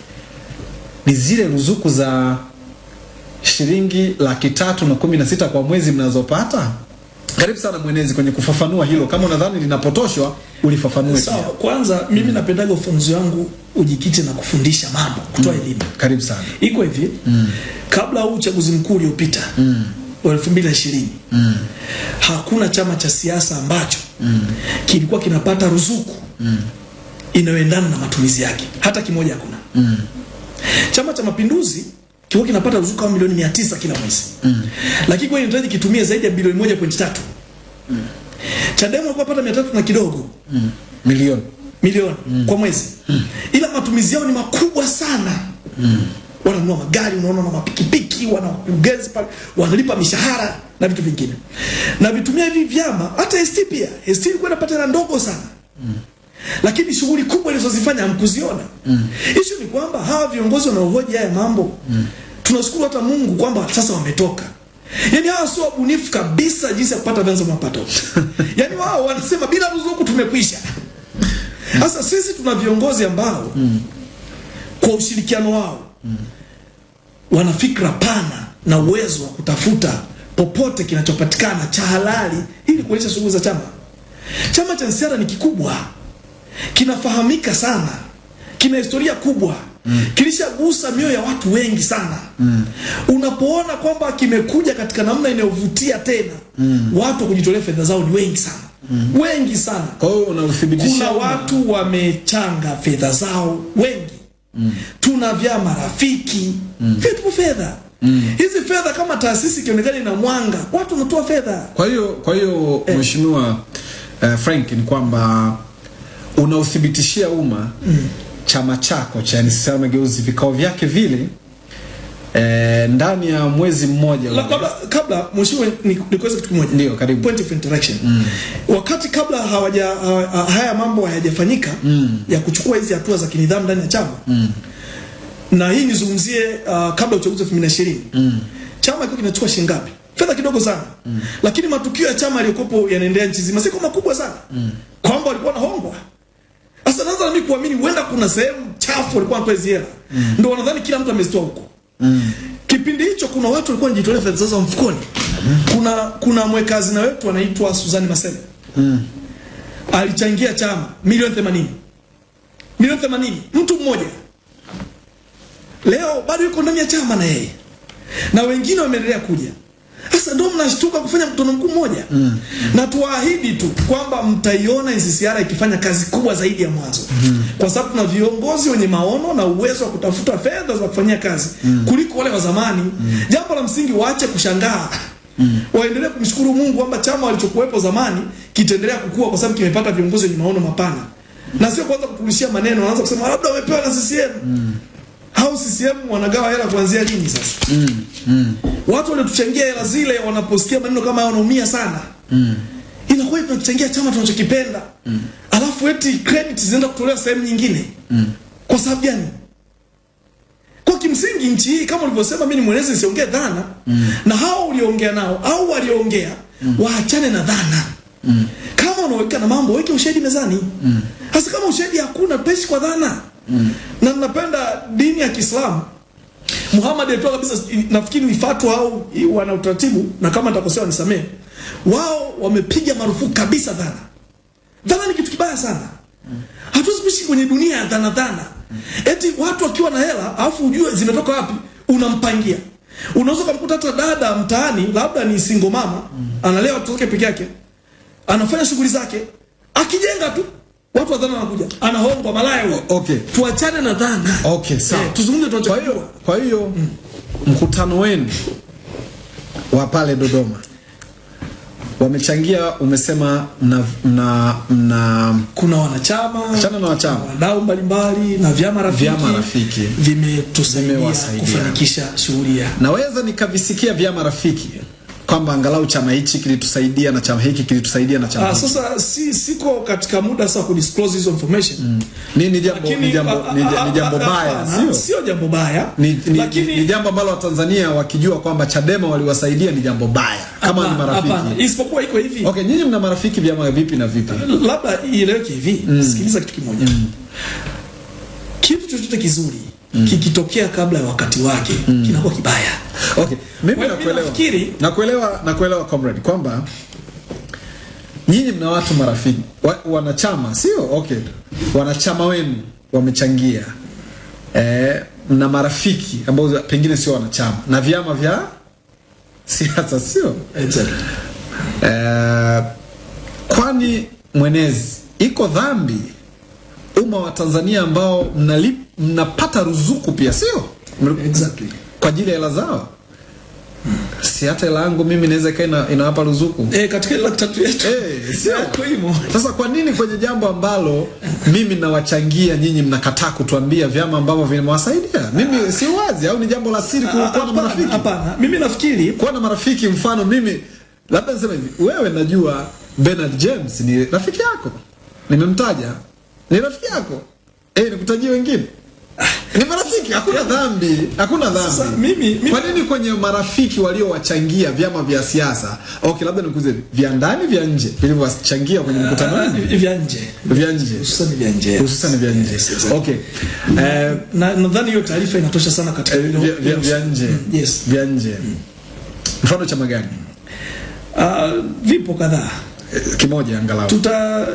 ni zile ruzuku za shilingi laki tatu na kumi na sita kwa mwezi mnazopata. Karibu sana mwenezi kwenye kufafanua hilo, kama unadhani linapotoshwa ulifafanue Sawa, so, kwanza mimi napendaga ufunzi wangu ujikite na kufundisha mambo, kutoa mm. elimu. Karibu sana. Iko hivi mm. kabla huu uchaguzi mkuu uliopita mbili na ishirini hakuna chama cha siasa ambacho mm. kilikuwa kinapata ruzuku inayoendana na matumizi yake, hata kimoja hakuna. mm. Chama cha Mapinduzi kilikuwa kinapata ruzuku kama milioni mia tisa kila mwezi mm. lakini kwa inahitaji kitumie zaidi ya bilioni moja pointi tatu Chadema alikuwa pata mia tatu na kidogo mm. Milioni. milioni mm. kwa mwezi mm. ila matumizi yao ni makubwa sana mm. wananunua magari, unaona na mapikipiki, wana wakurugenzi pale, wanalipa mishahara na vitu vingine, na vitumia hivi vyama. Hata ST pia, ST ilikuwa inapata hela ndogo sana lakini shughuli kubwa ilizozifanya hamkuziona. Mm. Issue ni kwamba hawa viongozi wanaohoji haya mambo mm. tunashukuru hata Mungu kwamba sasa wametoka. Yaani hawa sio wabunifu kabisa jinsi ya kupata vyanzo vya mapato. Yaani wao wanasema bila ruzuku tumekwisha. Sasa sisi tuna viongozi ambao mm. kwa ushirikiano wao mm. wana fikra pana na uwezo wa kutafuta popote kinachopatikana cha halali ili kuendesha shughuli za chama. Chama cha NCCR ni kikubwa kinafahamika sana, kina historia kubwa mm. kilishagusa mioyo ya watu wengi sana mm. unapoona kwamba kimekuja katika namna inayovutia tena mm. watu wa kujitolea fedha zao ni wengi sana mm. wengi sana. Kwa hiyo unauthibitishia Kuna watu wamechanga fedha zao wengi mm. tuna vyama rafiki mm. vyetupo fedha mm. hizi fedha kama taasisi ikionekana ina mwanga, watu wanatoa fedha Kwa hiyo kwa hiyo eh, mheshimiwa uh, Frank ni kwamba unauthibitishia umma mm. chama chako cha NCCR Mageuzi vikao vyake vile e, ndani ya mwezi mmoja La- kabla kabla mheshimiwa ni- nikuweze kitu kimoja Ndio, karibu. point of interaction mm. wakati kabla hawaja ha- ha- haya mambo hayajafanyika mm. ya kuchukua hizi hatua za kinidhamu ndani ya chama mm. na hii nizungumzie uh, kabla ya uchaguzi wa 2020 mm. chama kilikuwa kinachukua shilingi ngapi fedha kidogo sana mm. lakini matukio ya chama yaliyokuwepo yanaendelea nchi zima siko makubwa sana mm. kwamba walikuwa wanahongwa sasa naanza mimi kuamini huenda kuna sehemu chafu walikuwa wanatoa hizo hela ndio wanadhani kila mtu amezitoa huko Mm. Kipindi hicho kuna watu walikuwa wanajitolea fedha zao mfukoni. Mm. Kuna kuna mweka hazina wetu anaitwa Suzani Mm. Alichangia chama milioni 80. Milioni 80 mtu mmoja. Leo bado yuko ndani ya chama na yeye. Na wengine wameendelea kuja. Sasa ndio mnashtuka kufanya mkutano mkuu mmoja. mm. Na tuwaahidi tu kwamba mtaiona NCCR ikifanya kazi kubwa zaidi ya mwanzo. mm. Kwa sababu tuna viongozi wenye maono na uwezo wa kutafuta fedha za kufanyia kazi mm. kuliko wale wa zamani. mm. Jambo la msingi waache kushangaa. Mm. Waendelee kumshukuru Mungu kwamba chama walichokuwepo zamani kitaendelea kukua kwa sababu kimepata viongozi wenye maono mapana. Mm. Na sio kwanza kupulishia maneno, wanaanza kusema labda wamepewa na CCM. Hao CCM wanagawa hela kuanzia lini sasa? Mm, mm. Watu waliotuchangia hela zile wanaposikia maneno kama hayo wanaumia sana. Mm. Inakuwa tunachangia chama tunachokipenda. Mm. Alafu eti credit zinaenda kutolewa sehemu nyingine. Mm. Kwa sababu gani? Kwa kimsingi nchi hii kama ulivyosema mimi ni mwelezi nisiongee dhana mm. na hao uliongea nao au waliongea mm. waachane na dhana. Mm. Kama unaweka na mambo weke ushahidi mezani. Mm. Hasa kama ushahidi hakuna peshi kwa dhana. Na napenda dini ya Kiislamu Muhammad alitoa kabisa, nafikiri ni fatwa au wana utaratibu, na kama nitakosea nisamee. Wao wamepiga marufuku kabisa dhana. Dhana ni kitu kibaya sana. Hatuwezi kuishi kwenye dunia ya dhana dhana. Eti watu wakiwa na hela alafu ujue zimetoka wapi, unampangia. Unaweza kumkuta hata dada mtaani, labda ni single mama, analea watoto wake peke yake, anafanya shughuli zake, akijenga tu watu wa dhana wanakuja, anahongwa malaya huyo. okay. Tuachane na dhana. Okay, sawa. Eh, tuzungumze Kwa hiyo kwa hiyo mkutano wenu wa pale Dodoma wamechangia, umesema mna mna, mna kuna wanachama Achana na wanachama. wadau mbalimbali na vyama rafiki, Vyama rafiki. vimetusaidia kufanikisha shughuli ya naweza nikavisikia vyama rafiki kwamba angalau chama hichi kilitusaidia na chama hiki kilitusaidia na chama Ah, sasa si siko katika muda sasa kudisclose hizo information Mm. Ni, ni jambo ni jambo ni, ni jambo baya sio? sio jambo baya Ni, ni, lakini ni, ni jambo ambalo Watanzania wakijua kwamba Chadema waliwasaidia ni jambo baya kama ni marafiki. hapana. isipokuwa iko hivi Okay, nyinyi mna marafiki vyama vipi na vipi? labda ieleweke hivi sikiliza kitu kimoja kitu chochote kizuri kikitokea kabla ya wakati wake mm. kinakuwa kibaya Okay, mimi nakuelewa. nafikiri- Nakuelewa, nakuelewa comrade kwamba nyinyi mna watu marafiki wa, wanachama sio? Okay, wanachama wenu wamechangia eh, na marafiki ambao pengine sio wanachama na vyama vya siasa sio? exactly. Eh, kwani mwenezi iko dhambi umma wa Tanzania ambao mnalip, mnapata ruzuku pia sio? Exactly. kwa ajili ya hela zao si hata hela yangu mimi naweza ikawa ina, inawapa ruzuku eh, katika hela tatu yetu Eh, sio. kuimo. imo sasa kwa nini kwenye jambo ambalo mimi nawachangia nyinyi mnakataa kutuambia vyama ambavyo vimewasaidia mimi si wazi au ni jambo la siri kwa kuwa na marafiki hapana mimi nafikiri kuwa na marafiki mfano mimi labda niseme hivi wewe najua Bernard James ni rafiki yako nimemtaja ni rafiki yako? Eh nikutajie wengine? Ni marafiki? Hakuna dhambi. Hakuna dhambi. Sasa, mimi- mimi- kwa nini kwenye marafiki waliowachangia vyama vya siasa okay labda nikuze vya ndani vya nje vilivyowachangia kwenye mkutano ah, wenu? vya nje. Vya nje. Hususan vya nje. Hususan vya nje. Yes, yes, okay. Eh, na nadhani hiyo taarifa inatosha sana katika eh, hilo- vya- vya- vya nje. Mm, yes. Vya nje. Mfano chama gani? Ah, vipo kadhaa. Eh, kimoja angalau. Tuta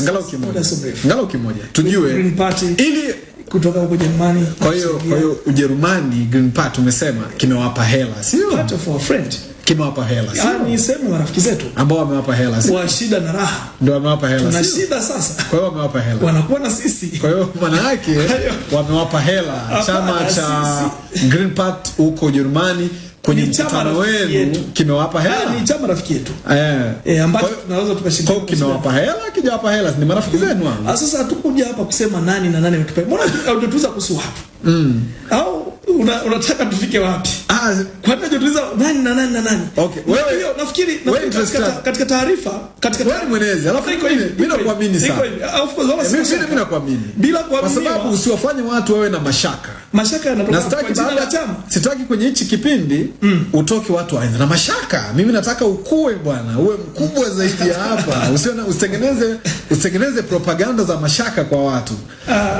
angalau kimoja. angalau kimoja. Tujue. Green Party ili kutoka huko Jerumani kwa hiyo kwa hiyo Ujerumani Green Party umesema kimewapa hela sio? Part of our friend. Kimewapa hela Ah, sio? Yani sema marafiki zetu. Ambao wamewapa hela sio? Wa shida na raha. Ndio wamewapa hela tuna sio? shida sasa. Kwa hiyo wamewapa hela. Wanakuwa na sisi. Kwa hiyo maana yake wamewapa hela. Chama cha Green Party huko Ujerumani kwenye mkutano wenu kimewapa Ah, hela. ni chama rafiki yetu. Eh. Eh, ambacho tunaweza hiyo- kwa kimewapa hela kijawapa hela ni marafiki zenu hao Ah, sasa hatukuja hapa kusema nani na nani ametupa. Mbona hatutuza kuhusu watu? Mm. Au una, unataka tufike wapi? ah Kwa nini hujatuuliza nani na nani na nani? Okay, wewe- Hiyo nafikiri katika, taarifa katika Wewe mwenezi, alafu Iko hivi, mimi nakuamini sana. Ah, Of course wala mimi sina mimi mimi nakuamini Bila kwa sababu usiwafanye watu wawe na mashaka Mashaka na yanatoka sitaki kwa jina baada chama. sitaki kwenye hichi kipindi utoke watu waende na mashaka mimi nataka ukue bwana uwe mkubwa zaidi ya hapa usione usitengeneze usitengeneze propaganda za mashaka kwa watu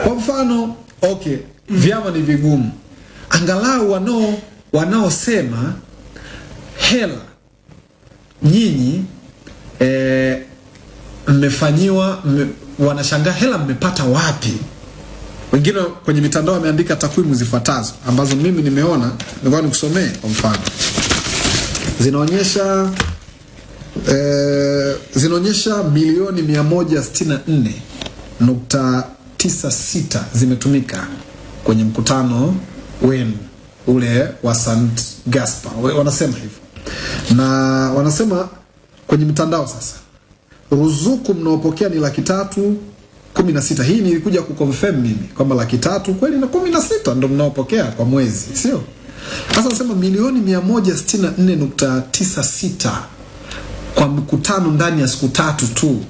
kwa mfano okay vyama ni vigumu. Angalau wanao wanaosema hela nyinyi eh, mmefanyiwa mme, wanashangaa hela mmepata wapi? Wengine kwenye mitandao wameandika takwimu zifuatazo ambazo mimi nimeona nilikuwa nikusomee kwa mfano. Zinaonyesha eh, zinaonyesha milioni 164.96 zimetumika kwenye mkutano wenu ule wa St. Gaspar wanasema hivyo na wanasema kwenye mtandao sasa ruzuku mnaopokea ni laki tatu kumi na sita. Hii nilikuja kuconfirm mimi kwamba laki tatu kweli na kumi na sita ndo mnaopokea kwa mwezi, sio? Sasa nasema milioni mia moja sitini na nne nukta tisa sita kwa mkutano ndani ya siku tatu tu,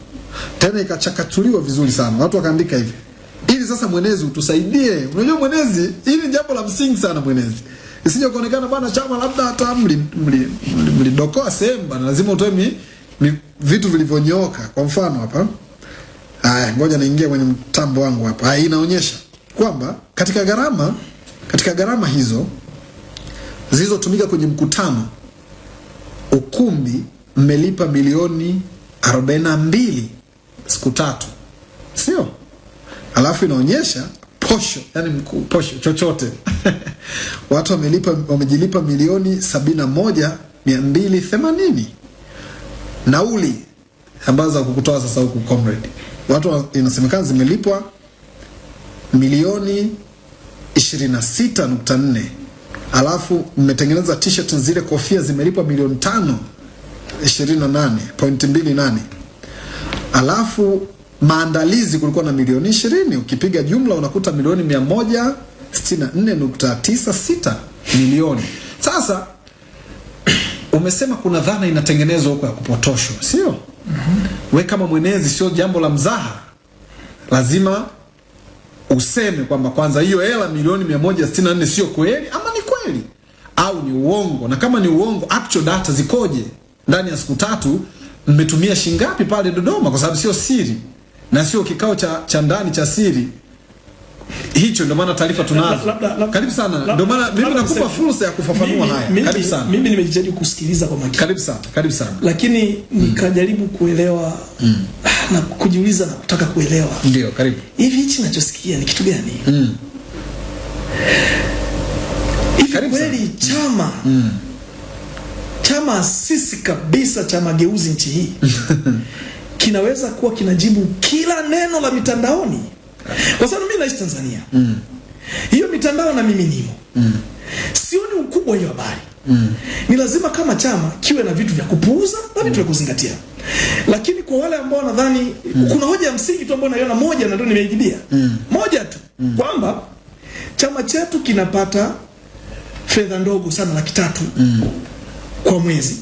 tena ikachakatuliwa vizuri sana, watu wakaandika hivi ili sasa mwenezi utusaidie. Unajua mwenezi, hili jambo la msingi sana mwenezi, isije kuonekana bwana chama labda hata mlidokoa mli, mli, mlidokoa sehemu bwana, lazima utoe mi, mi, vitu vilivyonyooka. Kwa mfano hapa, haya, ngoja naingia kwenye mtambo wangu hapa. Haya, inaonyesha kwamba katika gharama katika gharama hizo zilizotumika kwenye mkutano ukumbi mmelipa milioni 42 siku tatu, sio? Alafu inaonyesha posho, yani mkuu posho chochote. Watu wamelipa wamejilipa milioni 71 280 nauli ambazo za kukutoa sasa huku comrade, watu inasemekana zimelipwa milioni 26.4 alafu mmetengeneza t-shirt zile kofia zimelipwa milioni tano 28.28 alafu maandalizi kulikuwa na milioni 20 ukipiga jumla unakuta milioni 164.96 milioni. Sasa umesema kuna dhana inatengenezwa huko ya kupotoshwa sio? Mm -hmm. we kama mwenezi sio jambo la mzaha. Lazima useme kwamba kwanza hiyo hela milioni 164 sio kweli ama ni kweli? Au ni uongo? Na kama ni uongo actual data zikoje? Ndani ya siku tatu mmetumia shingapi pale dodoma? Kwa sababu sio siri na sio kikao cha, cha ndani cha siri. Hicho ndio maana taarifa tunazo. Karibu sana. ndio maana mimi nakupa fursa ya kufafanua haya. karibu sana. Mimi nimejitahidi kusikiliza kwa makini. karibu sana karibu sana. Lakini nikajaribu kuelewa na kujiuliza na kutaka kuelewa. ndio karibu. Hivi hichi ninachosikia ni kitu gani? Hivi Karibu kweli chama chama sisi kabisa cha mageuzi nchi hii kinaweza kuwa kinajibu kila neno la mitandaoni, kwa sababu mimi naishi Tanzania mm. hiyo mitandao na mimi nimo mm. sioni ukubwa wa hiyo habari mm. ni lazima kama chama kiwe na vitu vya kupuuza na vitu vya kuzingatia. Lakini kwa wale ambao nadhani kuna hoja ya msingi tu ambayo naiona moja na ndio nimeijibia mm. moja tu mm. kwamba chama chetu kinapata fedha ndogo sana laki tatu kwa mwezi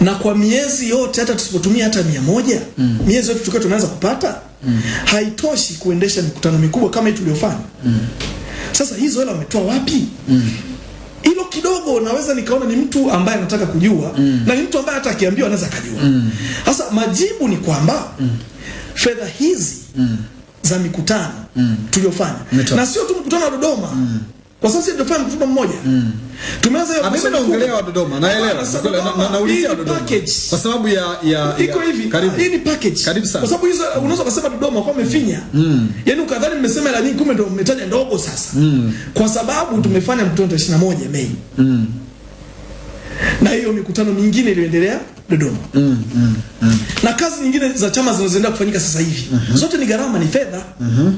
na kwa miezi yote hata tusipotumia hata mia moja mm. miezi yote tukiwa tunaweza kupata mm. haitoshi kuendesha mikutano mikubwa kama hii tuliyofanya. mm. Sasa hizo hela wametoa wapi? Hilo kidogo naweza nikaona ni mtu ambaye anataka kujua mm. na ni mtu ambaye hata akiambiwa anaweza akajua. Sasa mm. majibu ni kwamba mm. fedha hizi mm. za mikutano mm. tuliyofanya na sio tu mkutano wa Dodoma kwa sababu sisi tunafanya mkutano mmoja Tumeanza hiyo Ah, mimi naongelea wa Dodoma, naelewa. Na- na- naulizia Dodoma. package. Kwa sababu ya ya iko hivi Karibu. hii ni package Karibu sana. kwa sababu hizo unaweza kusema Dodoma kwa umefinya mm. yani ukadhani mmesema la nyingi kumbe ndio mmetaja ndogo sasa mm. kwa sababu tumefanya tarehe 21 Mei mm. na hiyo mikutano mingine iliyoendelea Dodoma mm, mm, mm. na kazi nyingine za chama zinazoendelea kufanyika sasa hivi mm-hmm. zote ni gharama ni fedha mm-hmm.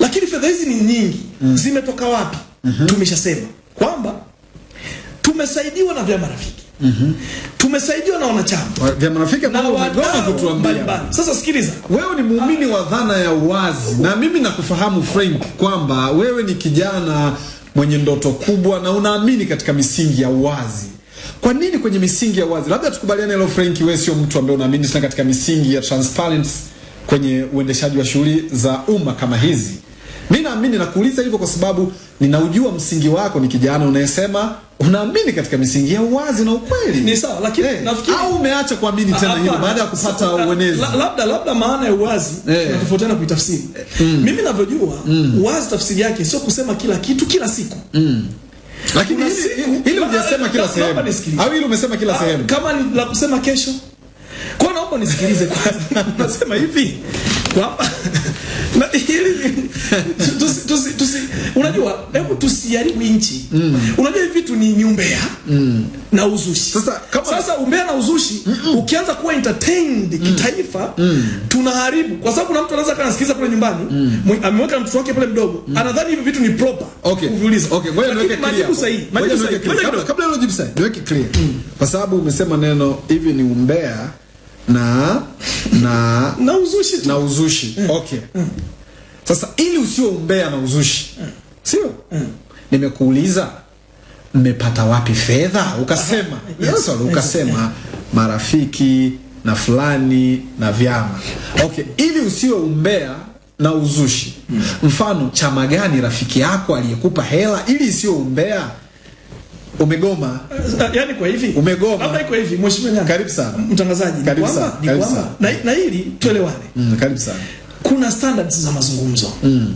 lakini fedha hizi ni nyingi mm. zimetoka wapi mm-hmm. tumeshasema kwamba tumesaidiwa na vyama rafiki mm-hmm. tumesaidiwa na wanachama Vyama rafiki na ambao wadau kutuambia. Sasa sikiliza, Wewe ni muumini wa dhana ya uwazi, na mimi nakufahamu Frank kwamba wewe ni kijana mwenye ndoto kubwa na unaamini katika misingi ya uwazi. Kwa nini kwenye misingi ya wazi Labda tukubaliane hilo Frank, wewe sio mtu ambaye unaamini sana katika misingi ya transparency kwenye uendeshaji wa shughuli za umma kama hizi. Mimi naamini nakuuliza hivyo kwa sababu ninaujua msingi wako, ni kijana unayesema unaamini katika misingi ya uwazi na ukweli. ni sawa, lakini hey, nafikiri au umeacha kuamini tena hilo baada ya kupata so, uenezi. la- labda labda maana ya uwazi hey. tunatofautiana kuitafsiri. Mm. Mimi ninavyojua mm. uwazi tafsiri yake sio kusema kila kitu kila siku. Mm. Lakini hili hujasema kila sehemu. Au hili umesema kila Ah, sehemu. Kama ni la kusema kesho. Kwa naomba nisikilize kwanza. Nasema hivi kwamba na hili tusi, tusi, tusi, unajua hebu tusiharibu nchi. Unajua hivi vitu ni ni umbea na uzushi. Sasa, kama- sasa umbea na uzushi ukianza kuwa entertained kitaifa tunaharibu kwa sababu kuna mtu anaweza kana sikiliza kule nyumbani mm. ameweka mtoto wake pale mdogo anadhani hivi vitu ni proper Okay. kuviuliza. Okay, ngoja niweke clear. majibu sahihi. Ngoja Majibu niweke sahihi. clear. Kabla hilo jibu sahihi, niweke clear. Kwa sababu umesema neno hivi ni umbea na na na uzushi tu. na uzushi. mm. Okay. mm. Sasa ili usio umbea na uzushi. mm. Sio? mm. Nimekuuliza mmepata wapi fedha? Ukasema. Yes. Yes, ukasema marafiki na fulani na vyama. Okay, ili usio umbea na uzushi. mm. Mfano chama gani rafiki yako aliyekupa hela ili isio umbea? Umegoma. Yaani kwa hivi Umegoma. labda iko hivi mheshimiwa nyanga Karibu sana. mtangazaji ni Karibu kwamba sana, ni kwamba na, na hili tuelewane Mm, karibu sana. kuna standards za mazungumzo mm.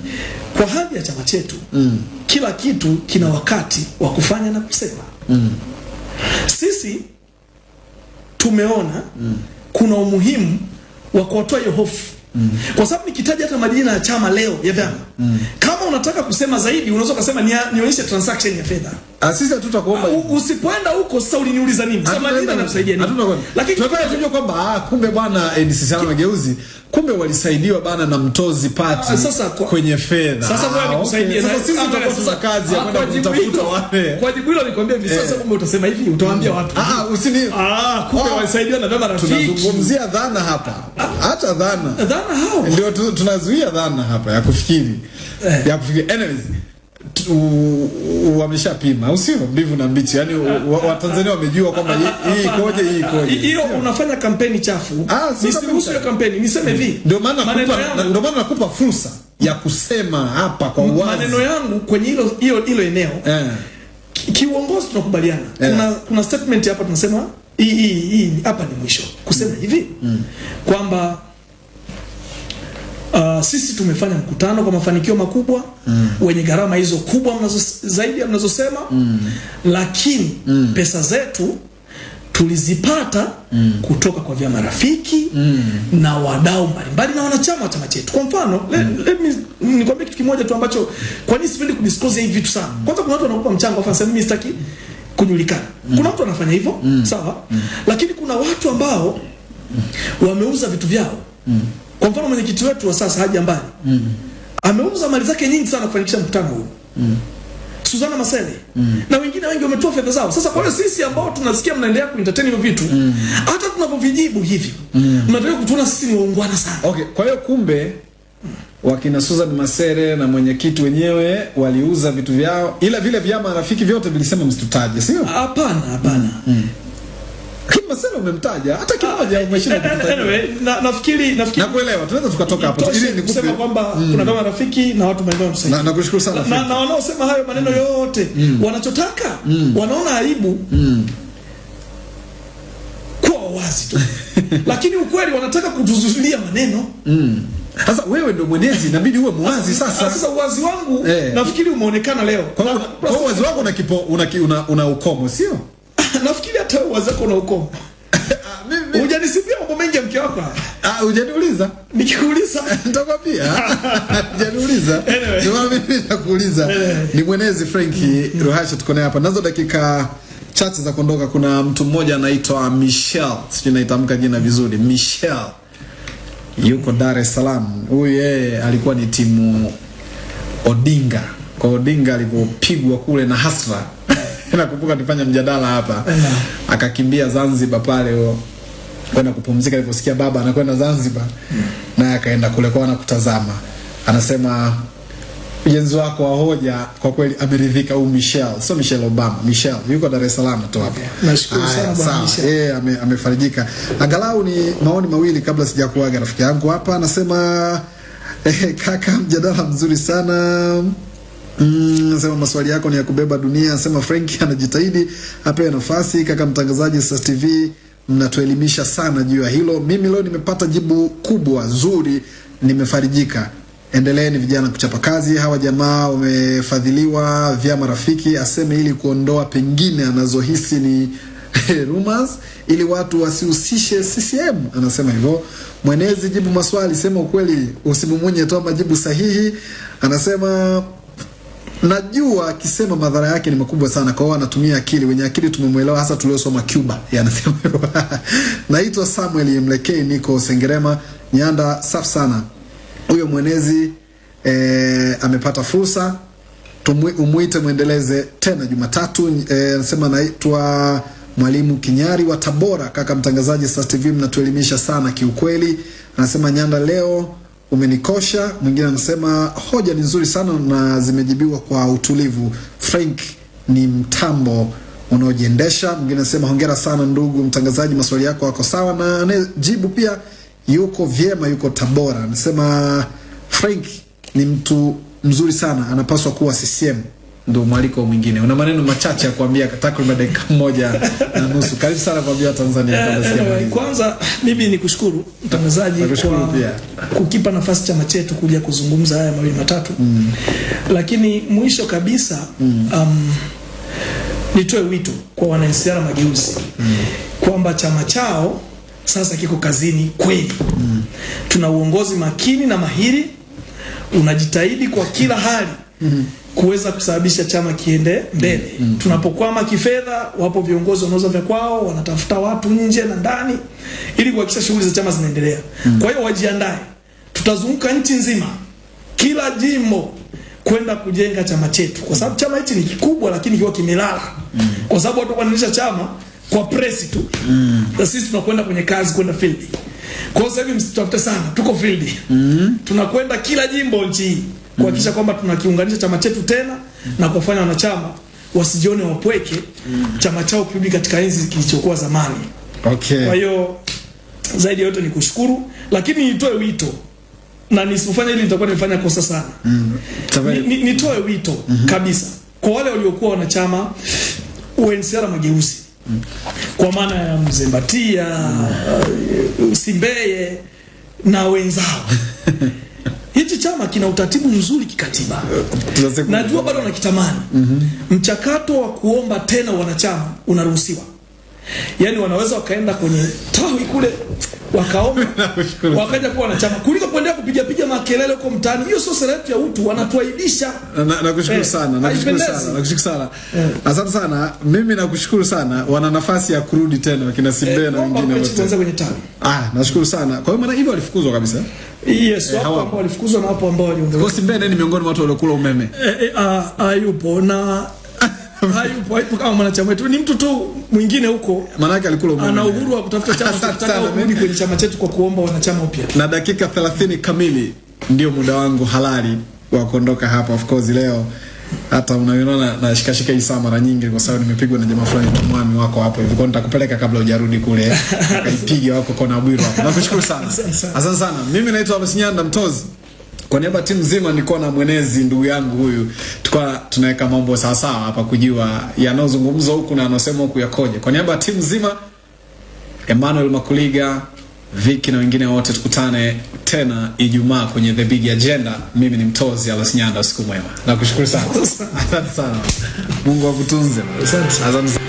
kwa hadhi ya chama chetu mm. kila kitu kina wakati wa kufanya na kusema mm. sisi tumeona mm. kuna umuhimu wa kuwatoa hiyo hofu Mm. Kwa sababu nikitaja hata majina ya chama leo ya vyama mm. kama unataka kusema zaidi unaweza ukasema nia- nionyeshe transaction ya fedha Ah, sisi hatutakuomba. Usipoenda huko sasa uliniuliza nini sasa majina yanakusaidia nini lakini tunataka tujue kwamba ah, kumbe bwana NCCR Mageuzi kumbe walisaidiwa bana na mtozi pati Ah, sasa kwa- kwenye fedha. Sasa Ah, ngoja nikusaidie. okay. Sasa sisi tutakosa kazi ya ah, kwenda kutafuta wale. Kwa jibu hilo nikwambia hivi sasa kumbe utasema hivi utawaambia watu. Ah, ah, usini Ah, kumbe oh, walisaidiwa na baba rafiki. tunazungumzia dhana hapa. Hata dhana. Dhana hao. Ndio tunazuia dhana hapa ya kufikiri. Eh. Ya kufikiri. Anyways, wameshapima au sio mbivu na mbichi yani watanzania wamejua kwamba hii ikoje hii ikoje Hiyo unafanya kampeni chafu. Ah, Nisiruhusu kampeni hiyo kampeni. Niseme hivi. ndio maana nakupa ndio maana nakupa fursa ya kusema hapa kwa uwazi maneno yangu kwenye hilo hilo hilo eneo eh. ki- kiuongozi tunakubaliana. Eh. Kuna kuna statement hapa tunasema hii hii hii hapa ni mwisho. Kusema hivi kwamba Uh, sisi tumefanya mkutano kwa mafanikio makubwa mm. wenye gharama hizo kubwa mnazo, zaidi ya mnazosema mm. lakini mm. pesa zetu tulizipata mm. kutoka kwa vyama rafiki mm. na wadau mbalimbali na wanachama wa chama chetu. Kwa mfano mm. let, me nikwambie kitu kimoja tu ambacho kwa nini sipendi kudisclose hivi vitu sana. Kwanza kuna watu wanakupa mchango afa sasa mimi sitaki kujulikana. Kuna mtu anafanya hivyo mm. sawa mm. lakini kuna watu ambao wameuza vitu vyao mm. Kwa mfano mwenyekiti wetu wa sasa Haji Ambani mm. ameuza mali zake nyingi sana kufanikisha mkutano huu mm. Suzana Masele na wengine wengi wametoa fedha zao. Sasa kwa hiyo sisi ambao tunasikia mnaendelea kuentertain hivyo vitu mm. hata tunapovijibu hivi mnataka kutuona sisi ni waungwana sana. Okay, kwa hiyo kumbe wakina Susan Masere na mwenyekiti wenyewe waliuza vitu vyao, ila vile vyama rafiki vyote vilisema msitutaje, sio? Hapana, hapana. Lakini Masere umemtaja hata kimoja umeshinda kutaja. Anyway, na, nafikiri nafikiri Nakuelewa, tunaweza tukatoka hapo ili nikupe. kusema kwamba kuna vyama rafiki na watu maeneo msaidi. Na nakushukuru sana. na, na wanaosema hayo maneno yote wanachotaka wanaona aibu kuwa wazi tu lakini ukweli wanataka kutuzuilia maneno Sasa wewe ndio mwenezi, inabidi uwe muwazi Ah, sasa. sasa uwazi wangu Eh. nafikiri umeonekana leo Kwa uwazi wako una kipo una, una, una ukomo, sio? nafikiri hata wewe wako na mimi hujanisipia mambo mengi ya mke wako hapa. ah, hujaniuliza. nikikuuliza Nitakwambia. Hujaniuliza. Ndio maana mimi nakuuliza. Ni mwenezi Franki Ruhasha tuko naye hapa. Nazo dakika chache za kuondoka kuna mtu mmoja anaitwa Michelle. Sijui naitamka jina vizuri. Michelle. Yuko Dar es Salaam. Huyu yeye alikuwa ni timu Odinga. Kwa Odinga alipopigwa kule na Hasra. Nakumbuka tulifanya mjadala hapa. Akakimbia Zanzibar pale o, kwenda kupumzika aliposikia baba anakwenda Zanzibar naye akaenda kule kwa kutazama. Anasema ujenzi wako wa hoja kwa kweli ameridhika. Huyu Michelle, sio Michelle Obama, Michelle yuko Dar es Salaam tu hapo. Nashukuru sana bwana. Michelle. Yeye ame, amefarijika. Angalau ni maoni mawili kabla sijakuaga rafiki yangu hapa anasema eh, kaka mjadala mzuri sana Mm, maswali yako ni ya kubeba dunia. Sema Frank anajitahidi apewe nafasi. Kaka mtangazaji Sas TV, mnatuelimisha sana juu ya hilo. Mimi leo nimepata jibu kubwa zuri, nimefarijika. Endeleeni vijana kuchapa kazi. Hawa jamaa wamefadhiliwa vyama rafiki, aseme ili kuondoa pengine anazohisi ni rumors ili watu wasihusishe CCM. Anasema hivyo. Mwenezi, jibu maswali, sema ukweli, usimumunye, toa majibu sahihi. Anasema najua akisema madhara yake ni makubwa sana, kwa anatumia akili. Wenye akili tumemwelewa, hasa tuliosoma Cuba. Yeye. Naitwa Samuel Mlekei, niko Sengerema, Nyanda. Safi sana huyo mwenezi e, amepata fursa umwite mwendeleze tena Jumatatu. Anasema e, naitwa Mwalimu Kinyari wa Tabora. Kaka mtangazaji Sasa TV, mnatuelimisha sana kiukweli. Anasema Nyanda, leo umenikosha. Mwingine anasema hoja ni nzuri sana na zimejibiwa kwa utulivu. Frank ni mtambo unaojiendesha. Mwingine anasema hongera sana ndugu mtangazaji, maswali yako yako sawa, na anayejibu pia yuko vyema, yuko Tabora. Anasema Frank ni mtu mzuri sana, anapaswa kuwa CCM. Ndo mwaliko mwingine. Una maneno machache ya kuambia takriban dakika moja na nusu. Karibu sana kuambia Tanzania kabla Anyway, sijamaliza. kwanza mimi ni kushukuru mtangazaji kwa pia. kukipa nafasi chama chetu kuja kuzungumza haya mawili matatu mm. lakini mwisho kabisa mm. um, nitoe wito kwa wanansiara mageuzi mm. kwamba chama chao sasa kiko kazini kweli mm. tuna uongozi makini na mahiri unajitahidi kwa kila hali kuweza kusababisha chama kiende mbele. Tunapokwama kifedha, wapo viongozi wanauza vya kwao, wanatafuta watu nje na ndani ili kuhakikisha shughuli za chama zinaendelea. Mm. Kwa hiyo wajiandae, tutazunguka nchi nzima, kila jimbo kwenda kujenga chama chetu, kwa sababu chama hichi ni kikubwa, lakini kiwa kimelala, mm. kwa sababu watu wanaendesha chama kwa presi tu mm. na sisi tunakwenda kwenye kazi, kwenda field. Kwa hiyo sasa hivi msitafute sana, tuko field mm. tunakwenda kila jimbo nchi hii mm. kwamba tunakiunganisha chama chetu tena mm. na kufanya wanachama wasijione wapweke, mm. chama chao kirudi katika enzi kilichokuwa zamani. Okay. Kwa hiyo zaidi yote ni kushukuru, lakini nitoe wito na nisipofanya hili nitakuwa nimefanya kosa sana. Ni, ni, nitoe wito mm -hmm. kabisa kwa wale waliokuwa wanachama UNCR Mageuzi kwa maana ya Mzembatia, mm. Simbeye na wenzao. Hichi chama kina utaratibu mzuri kikatiba. Tunasema- Najua bado wanakitamani. Mchakato wa kuomba tena wanachama unaruhusiwa. Yaani wanaweza wakaenda kwenye tawi kule wakaomba wakaja kuwa wanachama kuliko kuendelea kupiga piga makelele huko mtaani. Hiyo sio sera yetu ya utu, wanatuaibisha. Na- Nakushukuru Eh, sana, nakushukuru sana, nakushukuru sana. Asante sana. Mimi nakushukuru sana. Wana nafasi ya kurudi tena wakina Simbe na wengine wote. kwenye tawi. Ah, nashukuru sana. Kwa hiyo maana hivyo walifukuzwa kabisa. Yes, wapo hawapo. ambao walifukuzwa na wapo ambao waliondolewa. Kosi Mbene ni miongoni mwa watu waliokula umeme. Eh, eh, ah, hayupo na hayupo hayupo kama mwanachama wetu, ni mtu tu mwingine huko Maanake alikula umeme. ana uhuru wa kutafuta chama cha kutaka kurudi kwenye chama chetu kwa kuomba wanachama upya. na dakika 30 kamili ndio muda wangu halali wa kuondoka hapa. Of course leo hata unaiona na shikashika hii saa mara nyingi, kwa sababu nimepigwa na jamaa fulani mwami wako hapo hivi, kwa nitakupeleka kabla hujarudi kule akaipige wako kona bwiro hapo. Nakushukuru sana, asante sana. Mimi naitwa Alois Nyanda Mtozi. Kwa niaba ya timu nzima nilikuwa na mwenezi ndugu yangu huyu, tulikuwa tunaweka mambo sawa sawa hapa kujua yanayozungumzwa huku na yanayosema huku yakoje. Kwa niaba ya timu nzima Emmanuel Makuliga, Viki na wengine wote, tukutane tena Ijumaa kwenye The Big Agenda. Mimi ni Mtozi Alois Nyanda, usiku mwema. Nakushukuru sana, asante sana. Mungu akutunze. Asante. Asante sana.